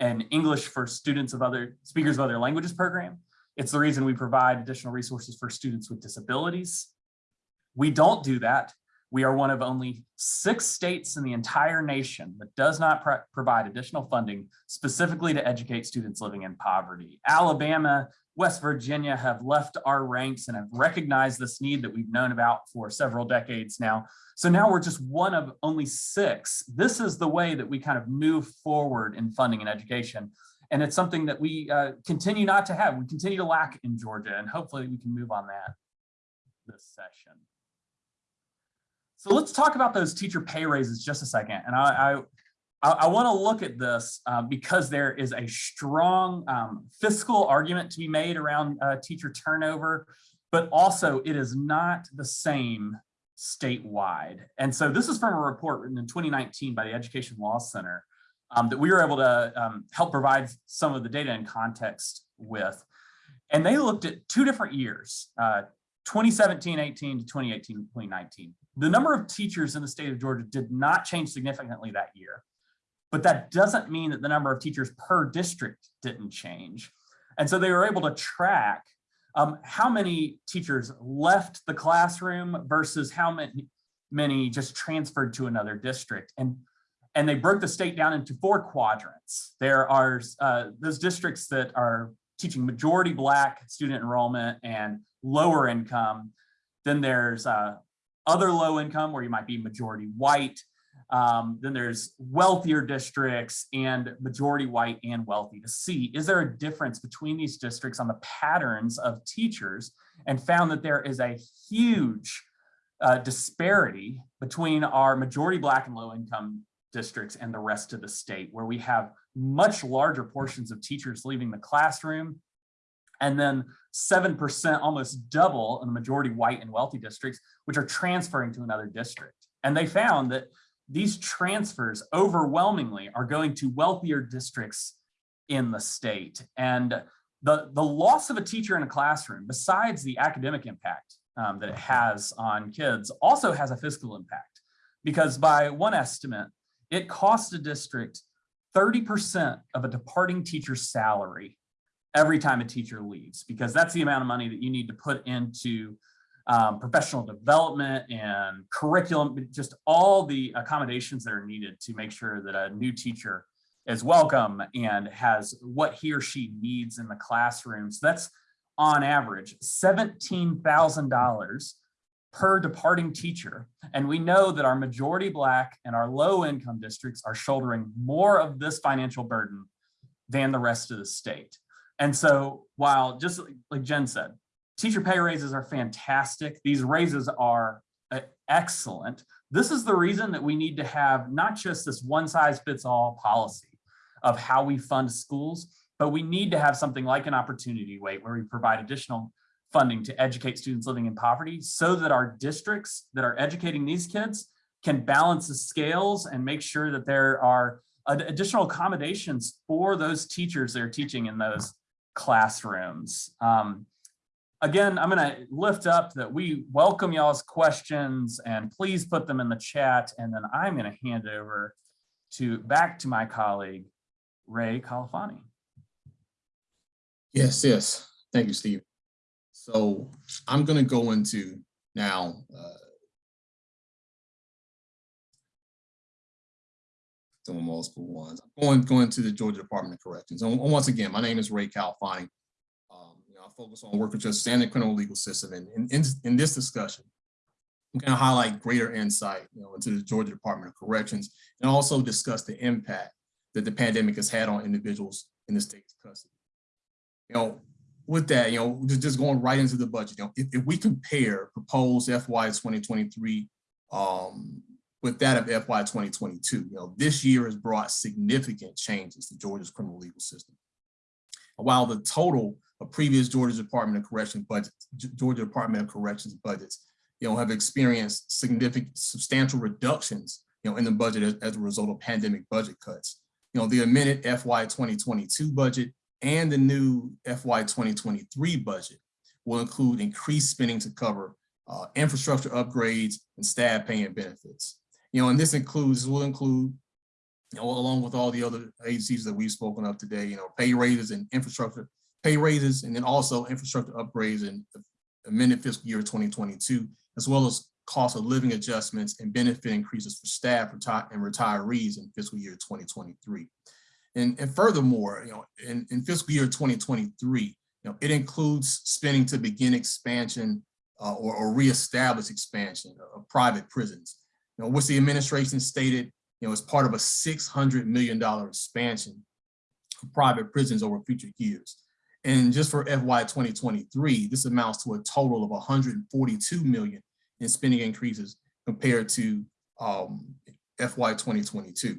an English for students of other speakers of other languages program. It's the reason we provide additional resources for students with disabilities. We don't do that. We are one of only six states in the entire nation that does not pro provide additional funding specifically to educate students living in poverty. Alabama, West Virginia have left our ranks and have recognized this need that we've known about for several decades now. So now we're just one of only six. This is the way that we kind of move forward in funding and education. And it's something that we uh, continue not to have. We continue to lack in Georgia, and hopefully we can move on that this session. So let's talk about those teacher pay raises just a second. And I, I, I want to look at this uh, because there is a strong um, fiscal argument to be made around uh, teacher turnover, but also it is not the same statewide. And so this is from a report written in 2019 by the Education Law Center um, that we were able to um, help provide some of the data and context with. And they looked at two different years, uh, 2017-18 to 2018-2019. The number of teachers in the state of Georgia did not change significantly that year. but that doesn't mean that the number of teachers per district didn't change. And so they were able to track um, how many teachers left the classroom versus how many, many just transferred to another district. And, and they broke the state down into four quadrants. There are uh, those districts that are teaching majority Black student enrollment and lower income. Then there's uh, other low income where you might be majority white. Um, then there's wealthier districts and majority white and wealthy to see, is there a difference between these districts on the patterns of teachers and found that there is a huge uh, disparity between our majority black and low income districts and the rest of the state where we have much larger portions of teachers leaving the classroom and then 7%, almost double in the majority white and wealthy districts, which are transferring to another district. And they found that these transfers overwhelmingly are going to wealthier districts in the state. And the, the loss of a teacher in a classroom, besides the academic impact um, that it has on kids, also has a fiscal impact. Because by one estimate, it costs a district 30% of a departing teacher's salary every time a teacher leaves, because that's the amount of money that you need to put into um, professional development and curriculum, just all the accommodations that are needed to make sure that a new teacher is welcome and has what he or she needs in the classroom. So that's on average $17,000 per departing teacher. And we know that our majority Black and our low income districts are shouldering more of this financial burden than the rest of the state. And so while just like Jen said, teacher pay raises are fantastic. These raises are uh, excellent. This is the reason that we need to have not just this one size fits all policy of how we fund schools, but we need to have something like an opportunity weight where we provide additional funding to educate students living in poverty so that our districts that are educating these kids can balance the scales and make sure that there are additional accommodations for those teachers that are teaching in those classrooms. Um, again, I'm going to lift up that we welcome y'all's questions and please put them in the chat. And then I'm going to hand it over to back to my colleague, Ray Khalfani. Yes, yes. Thank you, Steve. So I'm going to go into now uh, of multiple ones. I'm going, going to the Georgia Department of Corrections. And once again, my name is Ray Khalfani. Um, you know, I focus on work with the criminal legal system. And in, in, in this discussion, I'm going to highlight greater insight you know, into the Georgia Department of Corrections and also discuss the impact that the pandemic has had on individuals in the state's custody. You know, with that, you know, just, just going right into the budget, you know, if, if we compare proposed FY 2023 um, with that of FY 2022, you know, this year has brought significant changes to Georgia's criminal legal system. While the total of previous Georgia Department of Corrections budgets, Georgia Department of Corrections budgets, you know, have experienced significant, substantial reductions, you know, in the budget as, as a result of pandemic budget cuts. You know, the amended FY 2022 budget and the new FY 2023 budget will include increased spending to cover uh, infrastructure upgrades and staff pay and benefits. You know, and this includes, will include, you know, along with all the other agencies that we've spoken of today, you know, pay raises and infrastructure, pay raises, and then also infrastructure upgrades in the amended fiscal year 2022, as well as cost of living adjustments and benefit increases for staff and retirees in fiscal year 2023. And, and furthermore, you know, in, in fiscal year 2023, you know, it includes spending to begin expansion uh, or, or reestablish expansion of private prisons, you know, the administration stated, you know, as part of a $600 million expansion of private prisons over future years. And just for FY 2023, this amounts to a total of 142 million in spending increases compared to um, FY 2022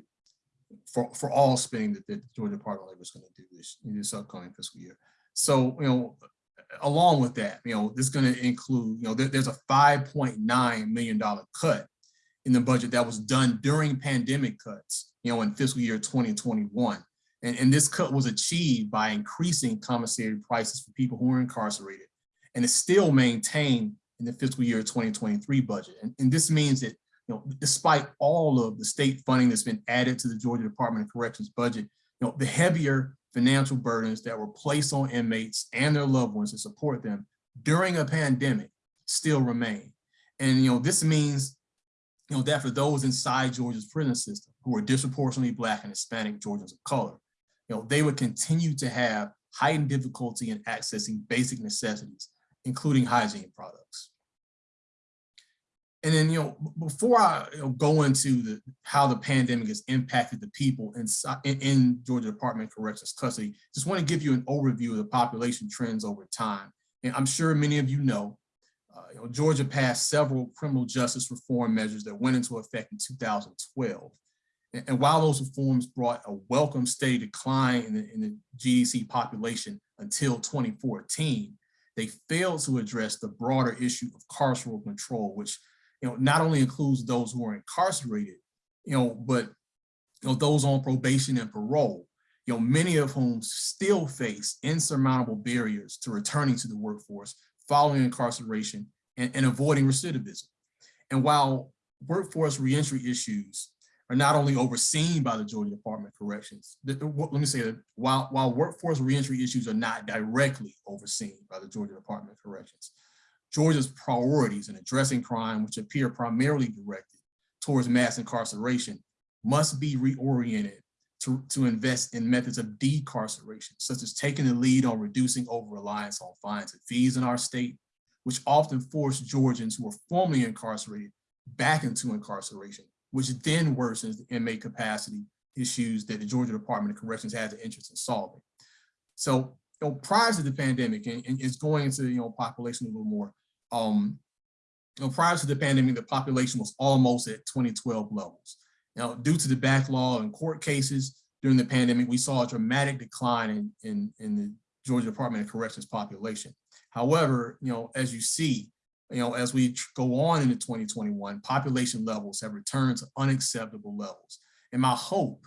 for, for all spending that the Georgia Department of Labor is going to do this in this upcoming fiscal year. So, you know, along with that, you know, this is going to include, you know, there, there's a $5.9 million cut in the budget that was done during pandemic cuts, you know, in fiscal year 2021. And, and this cut was achieved by increasing commissary prices for people who are incarcerated. And it's still maintained in the fiscal year 2023 budget. And, and this means that you know, despite all of the state funding that's been added to the Georgia Department of Corrections budget, you know, the heavier financial burdens that were placed on inmates and their loved ones to support them during a pandemic still remain. And, you know, this means, you know, that for those inside Georgia's prison system who are disproportionately Black and Hispanic Georgians of color, you know, they would continue to have heightened difficulty in accessing basic necessities, including hygiene products. And then, you know, before I you know, go into the how the pandemic has impacted the people in, in Georgia Department of Corrections custody, just want to give you an overview of the population trends over time. And I'm sure many of you know, Uh, you know, Georgia passed several criminal justice reform measures that went into effect in 2012. And, and while those reforms brought a welcome steady decline in the, in the GDC population until 2014, they failed to address the broader issue of carceral control, which you know, not only includes those who are incarcerated, you know, but you know, those on probation and parole, you know, many of whom still face insurmountable barriers to returning to the workforce following incarceration and, and avoiding recidivism. And while workforce reentry issues are not only overseen by the Georgia Department of Corrections, the- the- let me say that while, while workforce reentry issues are not directly overseen by the Georgia Department of Corrections, Georgia's priorities in addressing crime, which appear primarily directed towards mass incarceration, must be reoriented to, to invest in methods of decarceration, such as taking the lead on reducing over-reliance on fines and fees in our state, which often force Georgians who are formerly incarcerated back into incarceration, which then worsens the inmate capacity issues that the Georgia Department of Corrections has an interest in solving. So, you know, prior to the pandemic, and, and it's going into, you know, population a little more, um, you know, prior to the pandemic, the population was almost at 2012 levels. Now, due to the backlog in court cases during the pandemic, we saw a dramatic decline in, in, in the Georgia Department of Corrections population. However, you know, as you see, you know, as we go on into 2021, population levels have returned to unacceptable levels. And my hope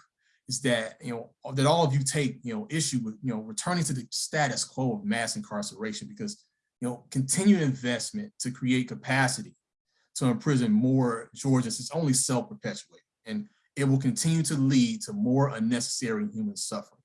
is that, you know, that all of you take, you know, issue with, you know, returning to the status quo of mass incarceration because, you know, continued investment to create capacity to imprison more Georgians is only self-perpetuating and it will continue to lead to more unnecessary human suffering.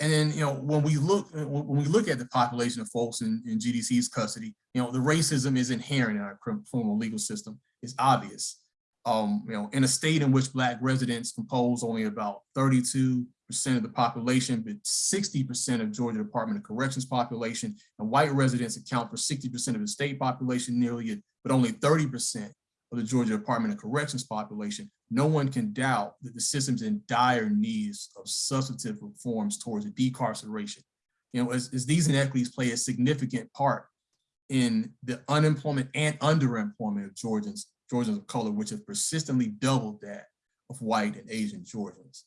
And then, you know, when we look when we look at the population of folks in, in GDC's custody, you know, the racism is inherent in our crim- criminal legal system. It's obvious. Um, you know, in a state in which Black residents compose only about 32% of the population, but 60% of Georgia Department of Corrections population, and white residents account for 60% of the state population nearly, but only 30% of the Georgia Department of Corrections population, no one can doubt that the system's in dire needs of substantive reforms towards decarceration. You know, as, as these inequities play a significant part in the unemployment and underemployment of Georgians, Georgians of color, which have persistently doubled that of white and Asian Georgians.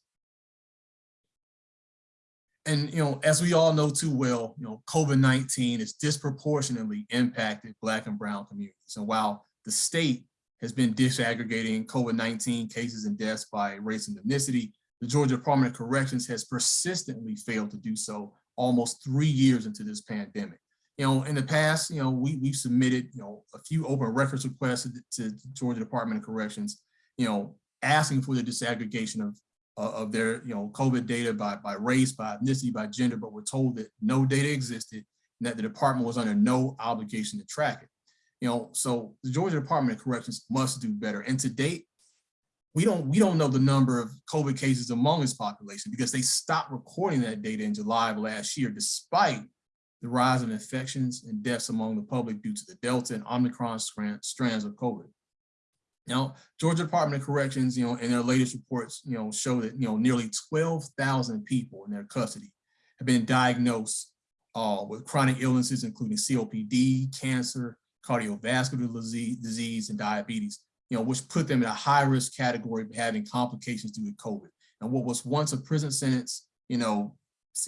And, you know, as we all know too well, you know, COVID-19 has disproportionately impacted Black and Brown communities. And while the state has been disaggregating COVID-19 cases and deaths by race and ethnicity, the Georgia Department of Corrections has persistently failed to do so almost three years into this pandemic. You know, in the past, you know, we, we've submitted, you know, a few open records requests to, Georgia Department of Corrections, you know, asking for the disaggregation of, uh, of their, you know, COVID data by, by race, by ethnicity, by gender, but we're told that no data existed and that the department was under no obligation to track it. You know, so the Georgia Department of Corrections must do better. And to date, we don't we don't know the number of COVID cases among its population because they stopped recording that data in July of last year, despite the rise in infections and deaths among the public due to the Delta and Omicron strands of COVID. Now, Georgia Department of Corrections, you know, in their latest reports, you know, show that, you know, nearly 12,000 people in their custody have been diagnosed uh, with chronic illnesses, including COPD, cancer, cardiovascular disease, disease, and diabetes, you know, which put them in a high risk category of having complications due to COVID. And what was once a prison sentence, you know,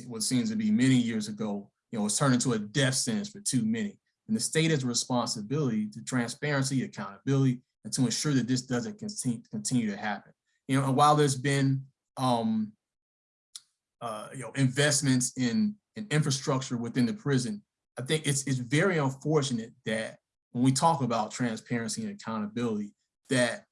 what seems to be many years ago, you know, was turned into a death sentence for too many. And the state has a responsibility to transparency, accountability, and to ensure that this doesn't continue, continue to happen. You know, and while there's been, um, uh, you know, investments in, in infrastructure within the prison, I think it's, it's very unfortunate that when we talk about transparency and accountability, that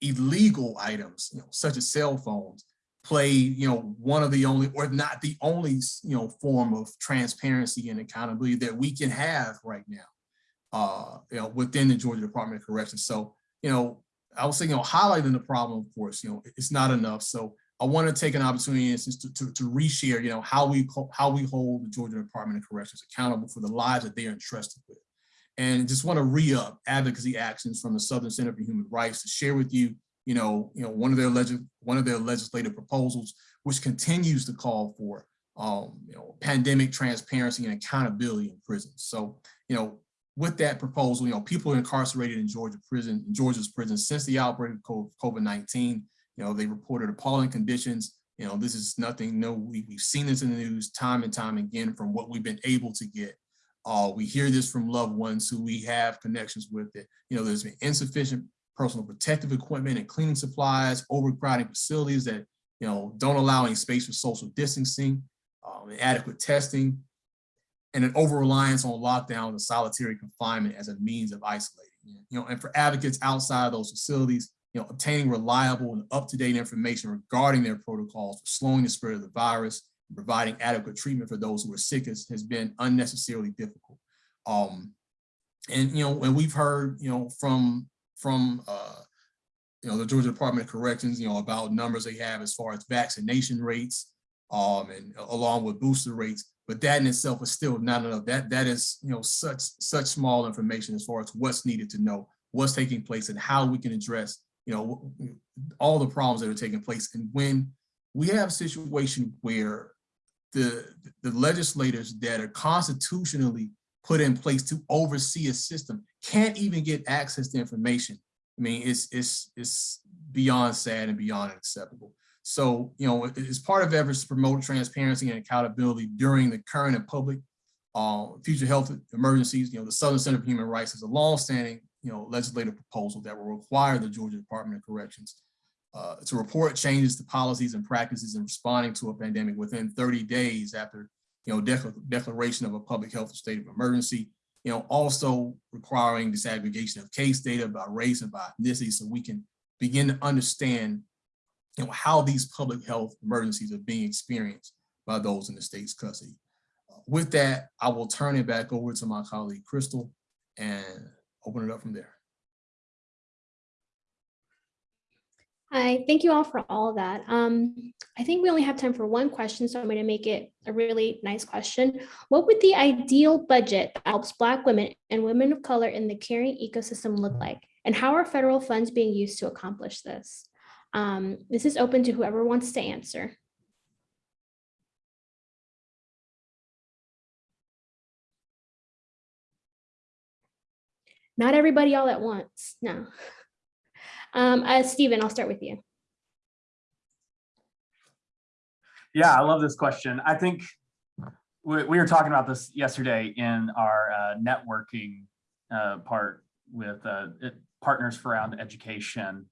illegal items, you know, such as cell phones, play, you know, one of the only, or not the only, you know, form of transparency and accountability that we can have right now, uh, you know, within the Georgia Department of Corrections. So, you know, I was saying, you know, highlighting the problem, of course, you know, it's not enough. So I want to take an opportunity to, to, to reshare, you know, how we how we hold the Georgia Department of Corrections accountable for the lives that they are entrusted with. And just want to re-up advocacy actions from the Southern Center for Human Rights to share with you, you know, you know, one of their one of their legislative proposals, which continues to call for, um, you know, pandemic transparency and accountability in prisons. So, you know, with that proposal, you know, people incarcerated in Georgia prison, in Georgia's prison since the outbreak of COVID-19. You know, they reported appalling conditions. You know, this is nothing, no, we, we've seen this in the news time and time again from what we've been able to get. Uh, we hear this from loved ones who we have connections with it. You know, there's been insufficient personal protective equipment and cleaning supplies, overcrowding facilities that, you know, don't allow any space for social distancing, um, inadequate testing, and an over-reliance on lockdown and solitary confinement as a means of isolating. You know, and for advocates outside of those facilities, you know, obtaining reliable and up-to-date information regarding their protocols for slowing the spread of the virus and providing adequate treatment for those who are sick has, has been unnecessarily difficult. Um, and, you know, and we've heard, you know, from, from, uh, you know, the Georgia Department of Corrections, you know, about numbers they have as far as vaccination rates, um, and along with booster rates, but that in itself is still not enough. That that is, you know, such such small information as far as what's needed to know, what's taking place, and how we can address, you know, all the problems that are taking place. And when we have a situation where the the legislators that are constitutionally put in place to oversee a system can't even get access to information. I mean, it's it's it's beyond sad and beyond acceptable. So, you know, as part of efforts to promote transparency and accountability during the current and public uh, future health emergencies, you know, the Southern Center for Human Rights is a longstanding, you know, legislative proposal that will require the Georgia Department of Corrections uh, to report changes to policies and practices in responding to a pandemic within 30 days after, you know, declaration of a public health state of emergency. You know, also requiring disaggregation of case data by race and by ethnicity so we can begin to understand you know, how these public health emergencies are being experienced by those in the state's custody. Uh, with that, I will turn it back over to my colleague Crystal and open it up from there. Hi, thank you all for all that. Um, I think we only have time for one question, so I'm going to make it a really nice question. What would the ideal budget that helps Black women and women of color in the caring ecosystem look like? And how are federal funds being used to accomplish this? Um, this is open to whoever wants to answer. Not everybody all at once, no. Um, uh, Stephen, I'll start with you. Yeah, I love this question. I think we, we were talking about this yesterday in our uh, networking uh, part with uh, it, partners for around education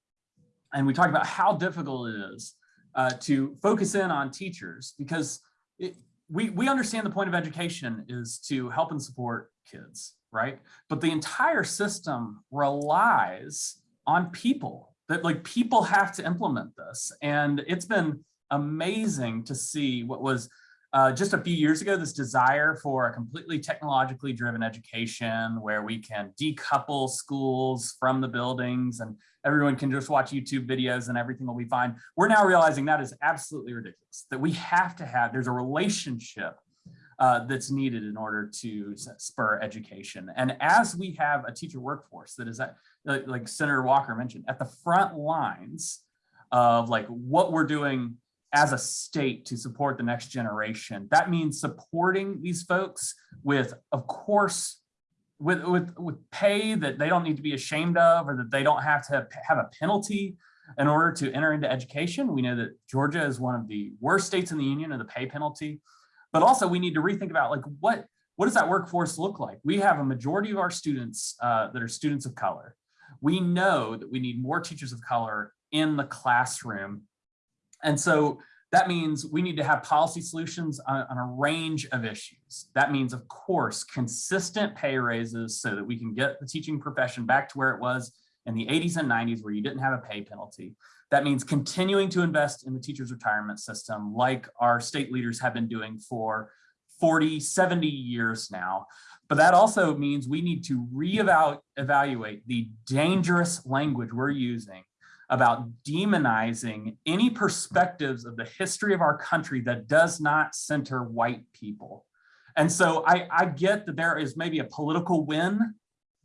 and we talked about how difficult it is uh, to focus in on teachers because it, we, we understand the point of education is to help and support kids, right? But the entire system relies on people that like people have to implement this. And it's been amazing to see what was uh, just a few years ago, this desire for a completely technologically driven education where we can decouple schools from the buildings and everyone can just watch YouTube videos and everything will be fine. We're now realizing that is absolutely ridiculous, that we have to have, there's a relationship uh, that's needed in order to spur education. And as we have a teacher workforce that is, at, like Senator Walker mentioned, at the front lines of like what we're doing as a state to support the next generation. That means supporting these folks with, of course, with, with, with pay that they don't need to be ashamed of or that they don't have to have a penalty in order to enter into education. We know that Georgia is one of the worst states in the union of the pay penalty, but also we need to rethink about like what, what does that workforce look like? We have a majority of our students uh, that are students of color. We know that we need more teachers of color in the classroom and so That means we need to have policy solutions on, on a range of issues. That means, of course, consistent pay raises so that we can get the teaching profession back to where it was in the 80s and 90s where you didn't have a pay penalty. That means continuing to invest in the teacher's retirement system like our state leaders have been doing for 40, 70 years now. But that also means we need to reevaluate the dangerous language we're using about demonizing any perspectives of the history of our country that does not center white people. And so I, I get that there is maybe a political win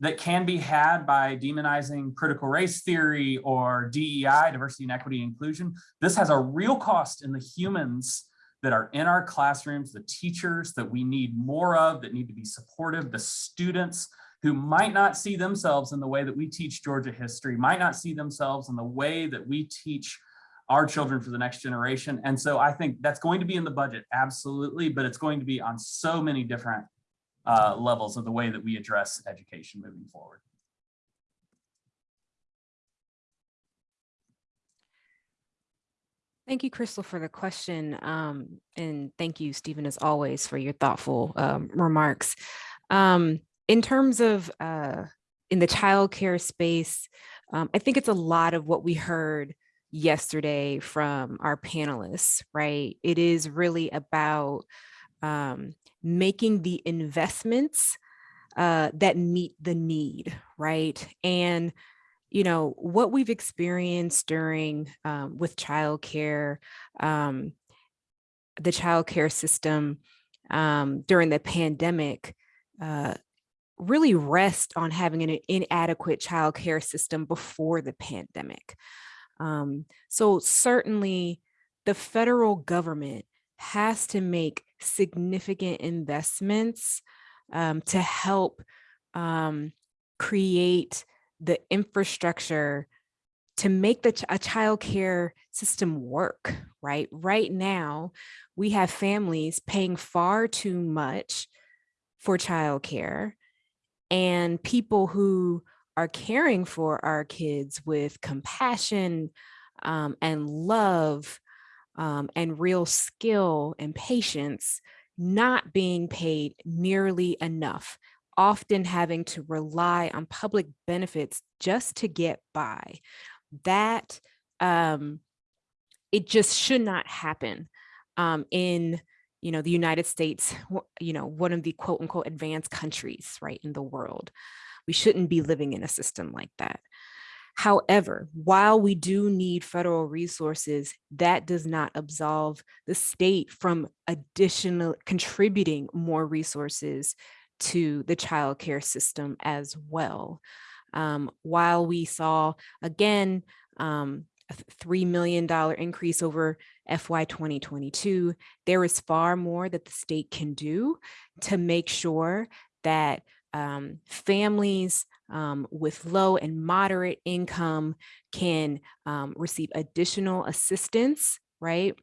that can be had by demonizing critical race theory or DEI, diversity and equity inclusion. This has a real cost in the humans that are in our classrooms, the teachers that we need more of, that need to be supportive, the students who might not see themselves in the way that we teach Georgia history, might not see themselves in the way that we teach our children for the next generation. And so I think that's going to be in the budget, absolutely, but it's going to be on so many different uh, levels of the way that we address education moving forward. Thank you, Crystal, for the question. Um, and thank you, Stephen, as always, for your thoughtful um, remarks. Um, in terms of uh, in the childcare space, um, I think it's a lot of what we heard yesterday from our panelists, right? It is really about um, making the investments uh, that meet the need, right? And you know, what we've experienced during um, with childcare, um, the childcare system um, during the pandemic, uh, really rest on having an inadequate childcare system before the pandemic. Um, so certainly the federal government has to make significant investments um, to help um, create the infrastructure to make the ch a child care system work, right? Right now, we have families paying far too much for childcare and people who are caring for our kids with compassion um, and love um, and real skill and patience not being paid nearly enough often having to rely on public benefits just to get by. That um, it just should not happen um, in you know the United States, you know one of the quote unquote advanced countries right in the world. We shouldn't be living in a system like that. However, while we do need federal resources, that does not absolve the state from additional contributing more resources to the child care system as well. Um, while we saw, again, um, a $3 million increase over FY 2022, there is far more that the state can do to make sure that um, families um, with low and moderate income can um, receive additional assistance, right?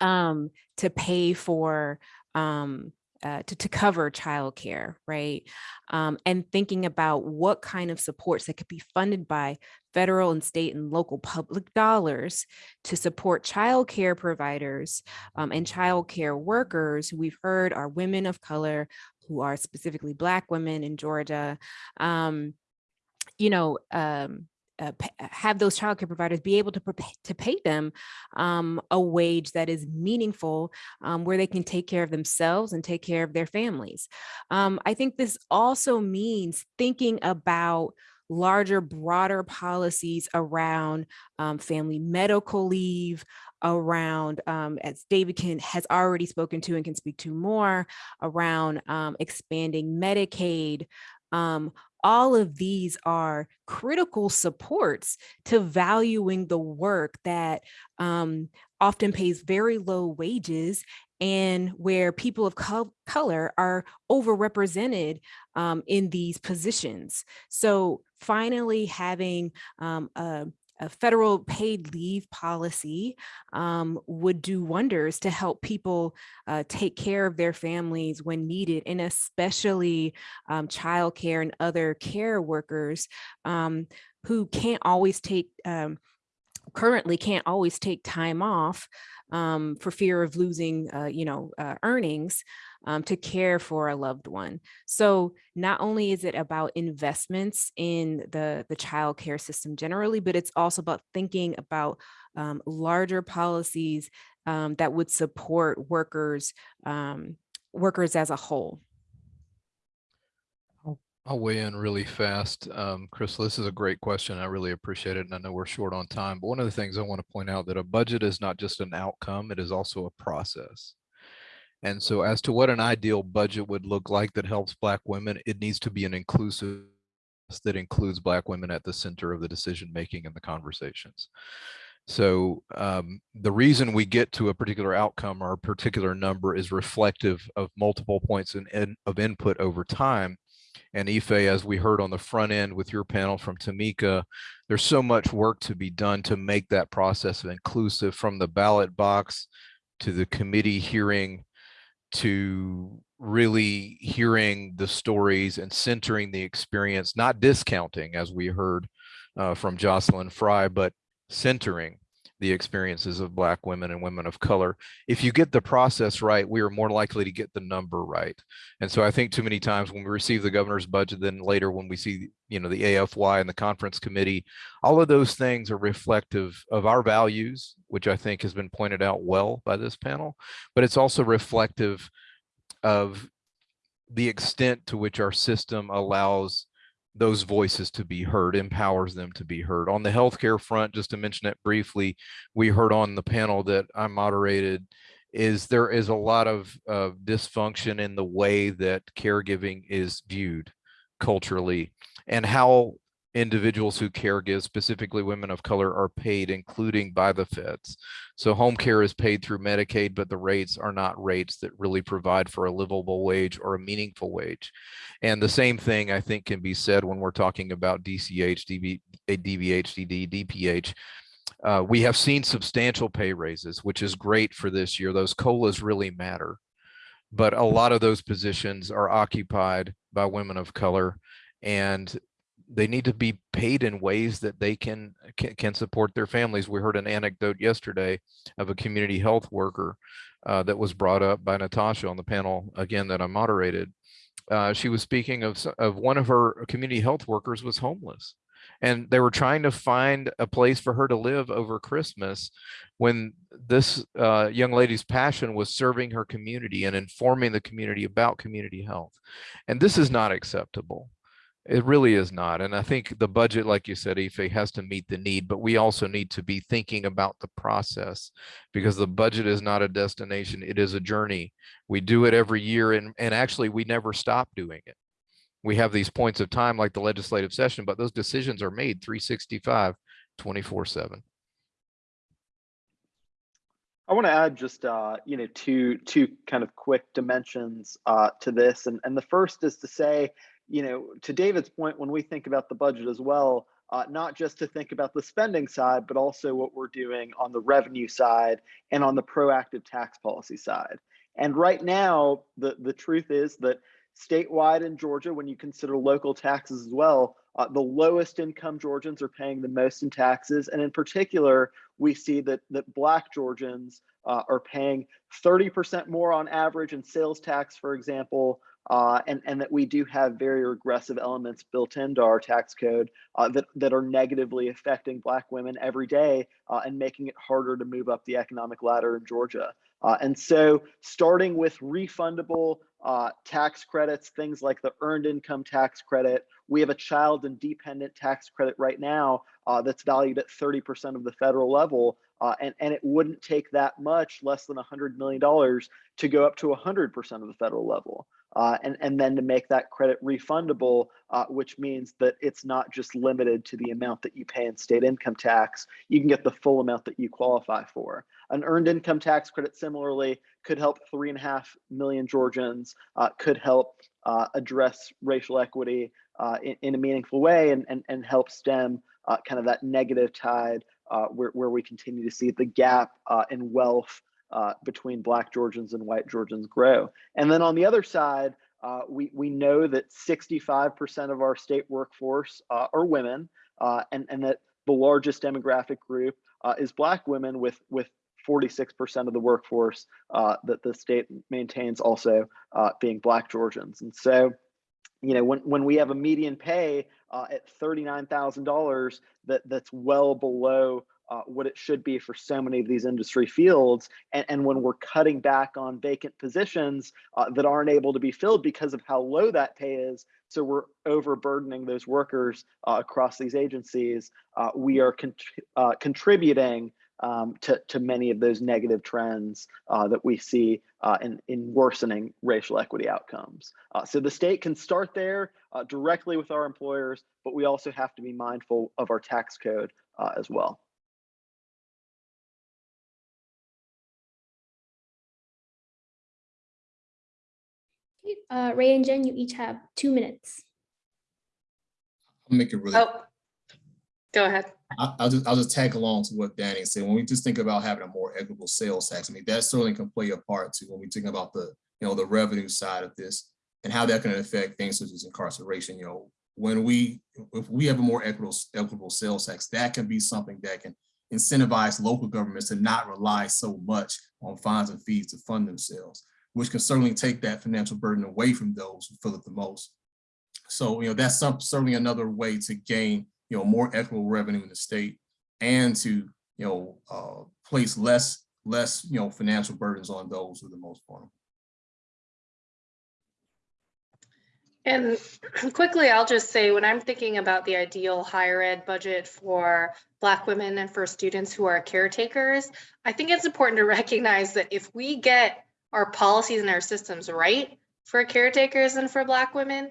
Um, to pay for um, uh, to, to cover childcare, right? Um, and thinking about what kind of supports that could be funded by federal and state and local public dollars to support childcare providers um, and childcare workers who we've heard are women of color, who are specifically Black women in Georgia. Um, you know, um, uh, have those childcare providers be able to, to pay them um, a wage that is meaningful um, where they can take care of themselves and take care of their families. Um, I think this also means thinking about larger, broader policies around um, family medical leave, around, um, as David can, has already spoken to and can speak to more, around um, expanding Medicaid, um, all of these are critical supports to valuing the work that um, often pays very low wages and where people of co color are overrepresented um, in these positions. So finally having um, a, a federal paid leave policy um, would do wonders to help people uh, take care of their families when needed, and especially um, childcare and other care workers um, who can't always take um, currently can't always take time off um, for fear of losing, uh, you know, uh, earnings um, to care for a loved one. So not only is it about investments in the, the child care system generally, but it's also about thinking about um, larger policies um, that would support workers, um, workers as a whole. I'll weigh in really fast. Um, Crystal, this is a great question. I really appreciate it. And I know we're short on time, but one of the things I want to point out that a budget is not just an outcome, it is also a process. And so as to what an ideal budget would look like that helps Black women, it needs to be an inclusive that includes Black women at the center of the decision making and the conversations. So um, the reason we get to a particular outcome or a particular number is reflective of multiple points in, in, of input over time. And Ife, as we heard on the front end with your panel from Tamika, there's so much work to be done to make that process inclusive from the ballot box to the committee hearing to really hearing the stories and centering the experience, not discounting as we heard uh, from Jocelyn Fry, but centering the experiences of black women and women of color. If you get the process right, we are more likely to get the number right. And so I think too many times when we receive the governor's budget, then later when we see, you know, the AFY and the conference committee, all of those things are reflective of our values, which I think has been pointed out well by this panel, but it's also reflective of the extent to which our system allows those voices to be heard, empowers them to be heard. On the healthcare front, just to mention it briefly, we heard on the panel that I moderated, is there is a lot of uh, dysfunction in the way that caregiving is viewed culturally and how individuals who care give, specifically women of color, are paid, including by the feds. So home care is paid through Medicaid, but the rates are not rates that really provide for a livable wage or a meaningful wage. And the same thing I think can be said when we're talking about DCH, DB, DBHDD, DPH. Uh, we have seen substantial pay raises, which is great for this year. Those COLAs really matter. But a lot of those positions are occupied by women of color and they need to be paid in ways that they can, can, support their families. We heard an anecdote yesterday of a community health worker uh, that was brought up by Natasha on the panel again that I moderated. Uh, she was speaking of of one of her community health workers was homeless, and they were trying to find a place for her to live over Christmas. When this uh, young lady's passion was serving her community and informing the community about community health, and this is not acceptable. It really is not. And I think the budget, like you said, Ife, has to meet the need, but we also need to be thinking about the process because the budget is not a destination. It is a journey. We do it every year and, and actually we never stop doing it. We have these points of time like the legislative session, but those decisions are made 365, 24 seven. I want to add just uh, you know two two kind of quick dimensions uh, to this, and and the first is to say you know, to David's point, when we think about the budget as well, uh, not just to think about the spending side, but also what we're doing on the revenue side and on the proactive tax policy side. And right now, the, the truth is that statewide in Georgia, when you consider local taxes as well, uh, the lowest income Georgians are paying the most in taxes. And in particular, we see that, that Black Georgians uh, are paying 30% more on average in sales tax, for example, uh, and, and that we do have very regressive elements built into our tax code uh, that, that are negatively affecting Black women every day uh, and making it harder to move up the economic ladder in Georgia. Uh, and so starting with refundable uh, tax credits, things like the earned income tax credit, we have a child and dependent tax credit right now uh, that's valued at 30% of the federal level. Uh, and, and it wouldn't take that much, less than $100 million, to go up to 100% of the federal level uh, and, and then to make that credit refundable, uh, which means that it's not just limited to the amount that you pay in state income tax, you can get the full amount that you qualify for. An earned income tax credit similarly could help three and a half million Georgians, uh, could help uh, address racial equity uh, in, in, a meaningful way and, and, and help stem uh, kind of that negative tide where, where we continue to see the gap in wealth uh, between Black Georgians and white Georgians grow. And then on the other side, uh, we, we know that 65% of our state workforce uh, are women, uh, and, and that the largest demographic group uh, is Black women with with 46% of the workforce uh, that the state maintains also being Black Georgians. And so, you know, when, when we have a median pay uh, at $39,000 that that's well below uh, what it should be for so many of these industry fields. And, and when we're cutting back on vacant positions uh, that aren't able to be filled because of how low that pay is, so we're overburdening those workers uh, across these agencies, uh, we are con uh, contributing um, to, to many of those negative trends uh, that we see in, in worsening racial equity outcomes. So the state can start there directly with our employers, but we also have to be mindful of our tax code as well. Uh, Ray and Jen, you each have two minutes. I'll make it really Oh, go ahead. I- I'll just, I'll just tag along to what Danny said. When we just think about having a more equitable sales tax, I mean, that certainly can play a part too, when we think about the, you know, the revenue side of this and how that can affect things such as incarceration, you know, when we, if we have a more equitable, equitable sales tax, that can be something that can incentivize local governments to not rely so much on fines and fees to fund themselves, which can certainly take that financial burden away from those who feel it the most. So, you know, that's some, certainly another way to gain you know, more equitable revenue in the state and to, you know, uh, place less, less, you know, financial burdens on those who are the most vulnerable. And quickly, I'll just say, when I'm thinking about the ideal higher ed budget for Black women and for students who are caretakers, I think it's important to recognize that if we get our policies and our systems right for caretakers and for Black women,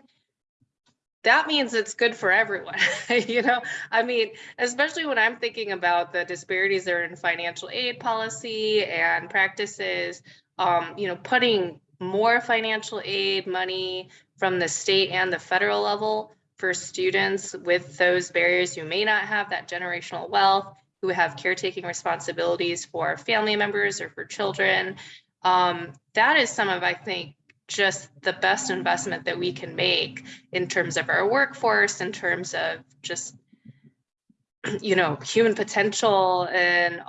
that means it's good for everyone. you know, I mean, especially when I'm thinking about the disparities that are in financial aid policy and practices, um, you know, putting more financial aid money from the state and the federal level for students with those barriers who may not have that generational wealth, who have caretaking responsibilities for family members or for children. Um, that is some of, I think, just the best investment that we can make in terms of our workforce, in terms of just, you know, human potential and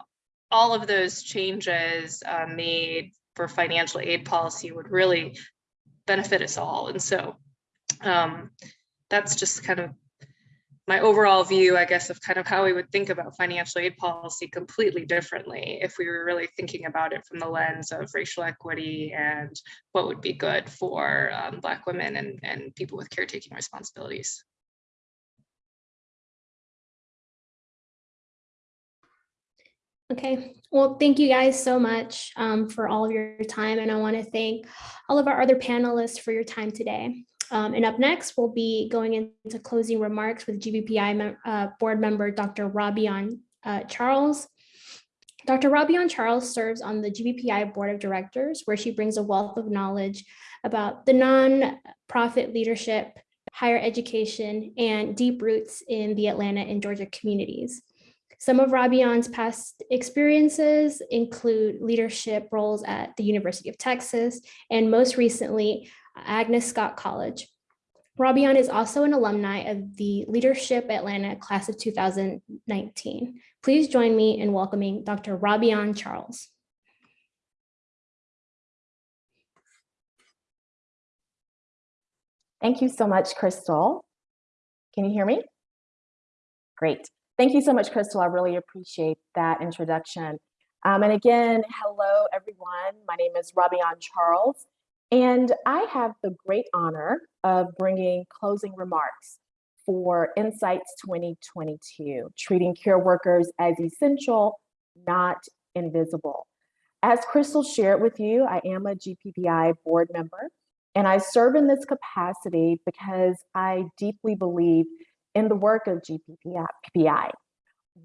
all of those changes uh, made for financial aid policy would really benefit us all. And so um, that's just kind of my overall view, I guess, of kind of how we would think about financial aid policy completely differently if we were really thinking about it from the lens of racial equity and what would be good for um, Black women and, and people with caretaking responsibilities. Okay, well, thank you guys so much um, for all of your time. And I want to thank all of our other panelists for your time today. Um, and up next, we'll be going into closing remarks with GBPI mem uh, board member Dr. Robion uh, Charles. Dr. Robion Charles serves on the GBPI board of directors, where she brings a wealth of knowledge about the non-profit leadership, higher education, and deep roots in the Atlanta and Georgia communities. Some of Robion's past experiences include leadership roles at the University of Texas, and most recently, Agnes Scott College. Robion is also an alumni of the Leadership Atlanta class of 2019. Please join me in welcoming Dr. Robion Charles. Thank you so much, Crystal. Can you hear me? Great. Thank you so much, Crystal. I really appreciate that introduction. Um, and again, hello, everyone. My name is Robion Charles, and I have the great honor of bringing closing remarks for Insights 2022, treating care workers as essential, not invisible. As Crystal shared with you, I am a GBPI board member, and I serve in this capacity because I deeply believe in the work of GBPI,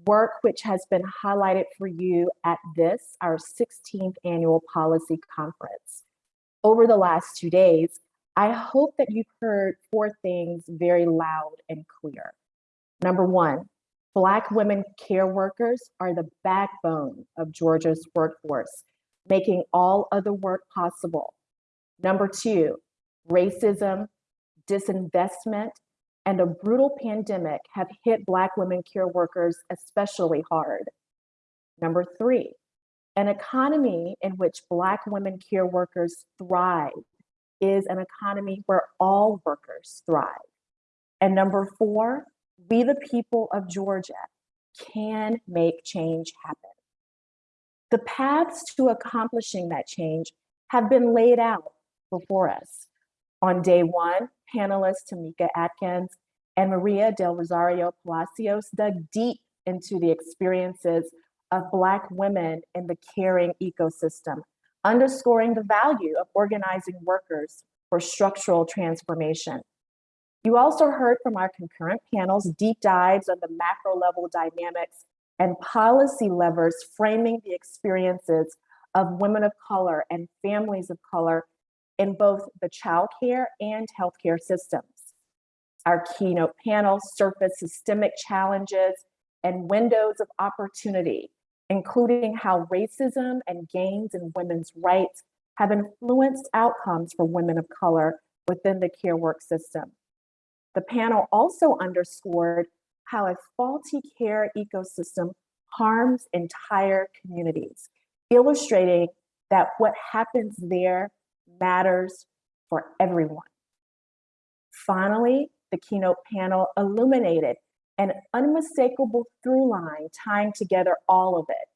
work which has been highlighted for you at this, our 16th annual policy conference. Over the last two days, I hope that you've heard four things very loud and clear. Number one, Black women care workers are the backbone of Georgia's workforce, making all other work possible. Number two, racism, disinvestment, and a brutal pandemic have hit Black women care workers especially hard. Number three, an economy in which Black women care workers thrive is an economy where all workers thrive. And number four, we the people of Georgia can make change happen. The paths to accomplishing that change have been laid out before us. On day one, panelists Tamika Atkins and Maria del Rosario Palacios dug deep into the experiences of Black women in the caring ecosystem, underscoring the value of organizing workers for structural transformation. You also heard from our concurrent panels deep dives on the macro level dynamics and policy levers framing the experiences of women of color and families of color in both the childcare and healthcare systems. Our keynote panel surfaced systemic challenges and windows of opportunity, including how racism and gains in women's rights have influenced outcomes for women of color within the care work system. The panel also underscored how a faulty care ecosystem harms entire communities, illustrating that what happens there matters for everyone. Finally, the keynote panel illuminated an unmistakable through line tying together all of it.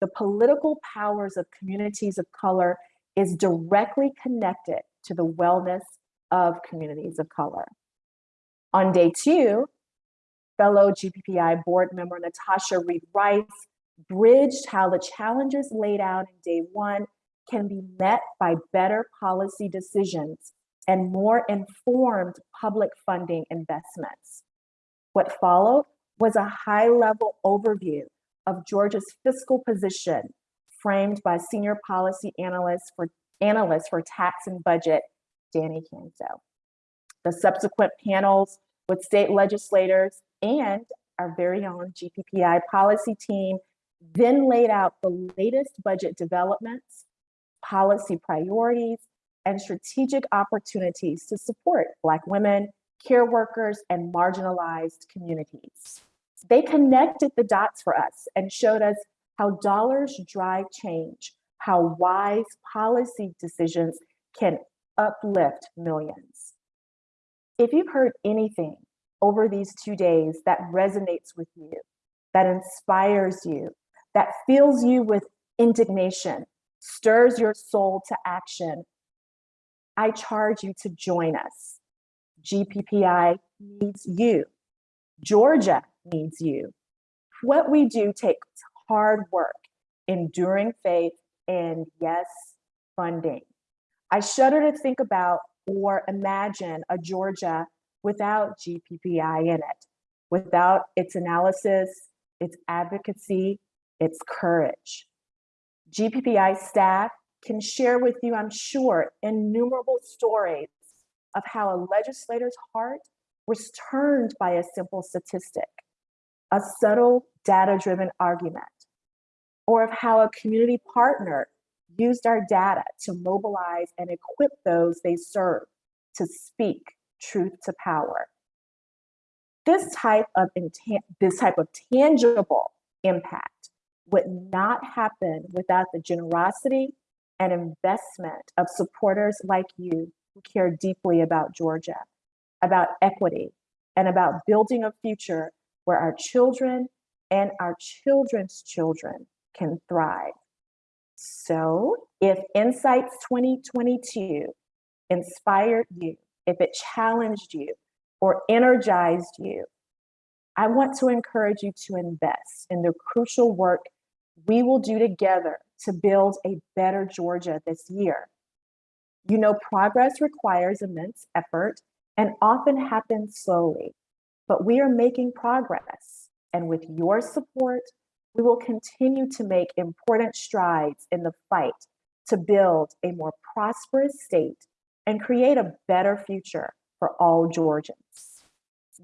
The political powers of communities of color is directly connected to the wellness of communities of color. On day two, fellow GBPI board member Natasha Reed Rice bridged how the challenges laid out in day one can be met by better policy decisions and more informed public funding investments. What followed was a high level overview of Georgia's fiscal position framed by senior policy analyst for analyst for tax and budget, Danny Kanso. The subsequent panels with state legislators and our very own GBPI policy team then laid out the latest budget developments, policy priorities, and strategic opportunities to support Black women, care workers, and marginalized communities. They connected the dots for us and showed us how dollars drive change, how wise policy decisions can uplift millions. If you've heard anything over these two days that resonates with you, that inspires you, that fills you with indignation, stirs your soul to action, I charge you to join us. GBPI needs you. Georgia needs you. What we do takes hard work, enduring faith, and yes, funding. I shudder to think about or imagine a Georgia without GBPI in it, without its analysis, its advocacy, its courage. GBPI staff can share with you, I'm sure, innumerable stories of how a legislator's heart was turned by a simple statistic, a subtle data-driven argument, or of how a community partner used our data to mobilize and equip those they serve to speak truth to power. This type of, this type of tangible impact would not happen without the generosity and investment of supporters like you care deeply about Georgia, about equity, and about building a future where our children and our children's children can thrive. So if Insights 2022 inspired you, if it challenged you or energized you, I want to encourage you to invest in the crucial work we will do together to build a better Georgia this year. You know, progress requires immense effort and often happens slowly, but we are making progress. And with your support, we will continue to make important strides in the fight to build a more prosperous state and create a better future for all Georgians.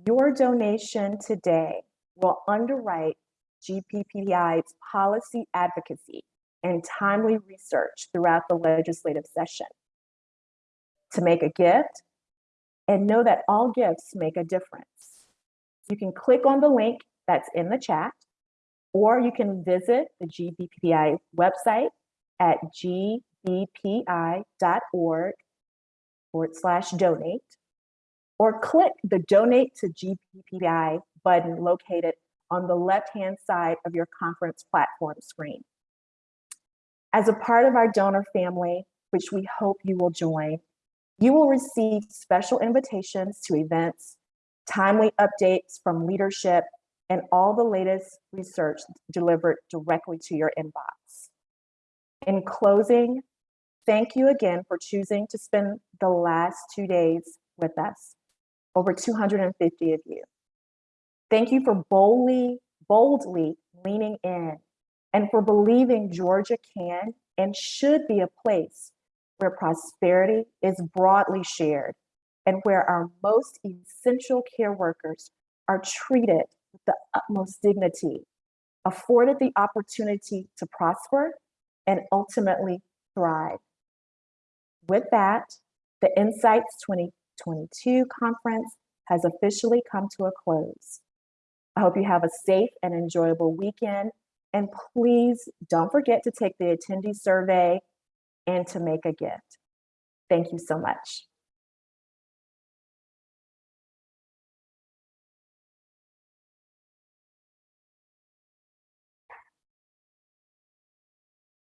Your donation today will underwrite GBPI's policy advocacy and timely research throughout the legislative session. To make a gift, and know that all gifts make a difference. You can click on the link that's in the chat or you can visit the GBPI website at gbpi.org forward slash donate, or click the Donate to GBPI button located on the left-hand side of your conference platform screen. As a part of our donor family, which we hope you will join, you will receive special invitations to events, timely updates from leadership, and all the latest research delivered directly to your inbox. In closing, thank you again for choosing to spend the last two days with us, over 250 of you. Thank you for boldly, boldly leaning in and for believing Georgia can and should be a place where prosperity is broadly shared and where our most essential care workers are treated with the utmost dignity, afforded the opportunity to prosper, and ultimately thrive. With that, the Insights 2022 conference has officially come to a close. I hope you have a safe and enjoyable weekend. And please don't forget to take the attendee survey and to make a gift. Thank you so much.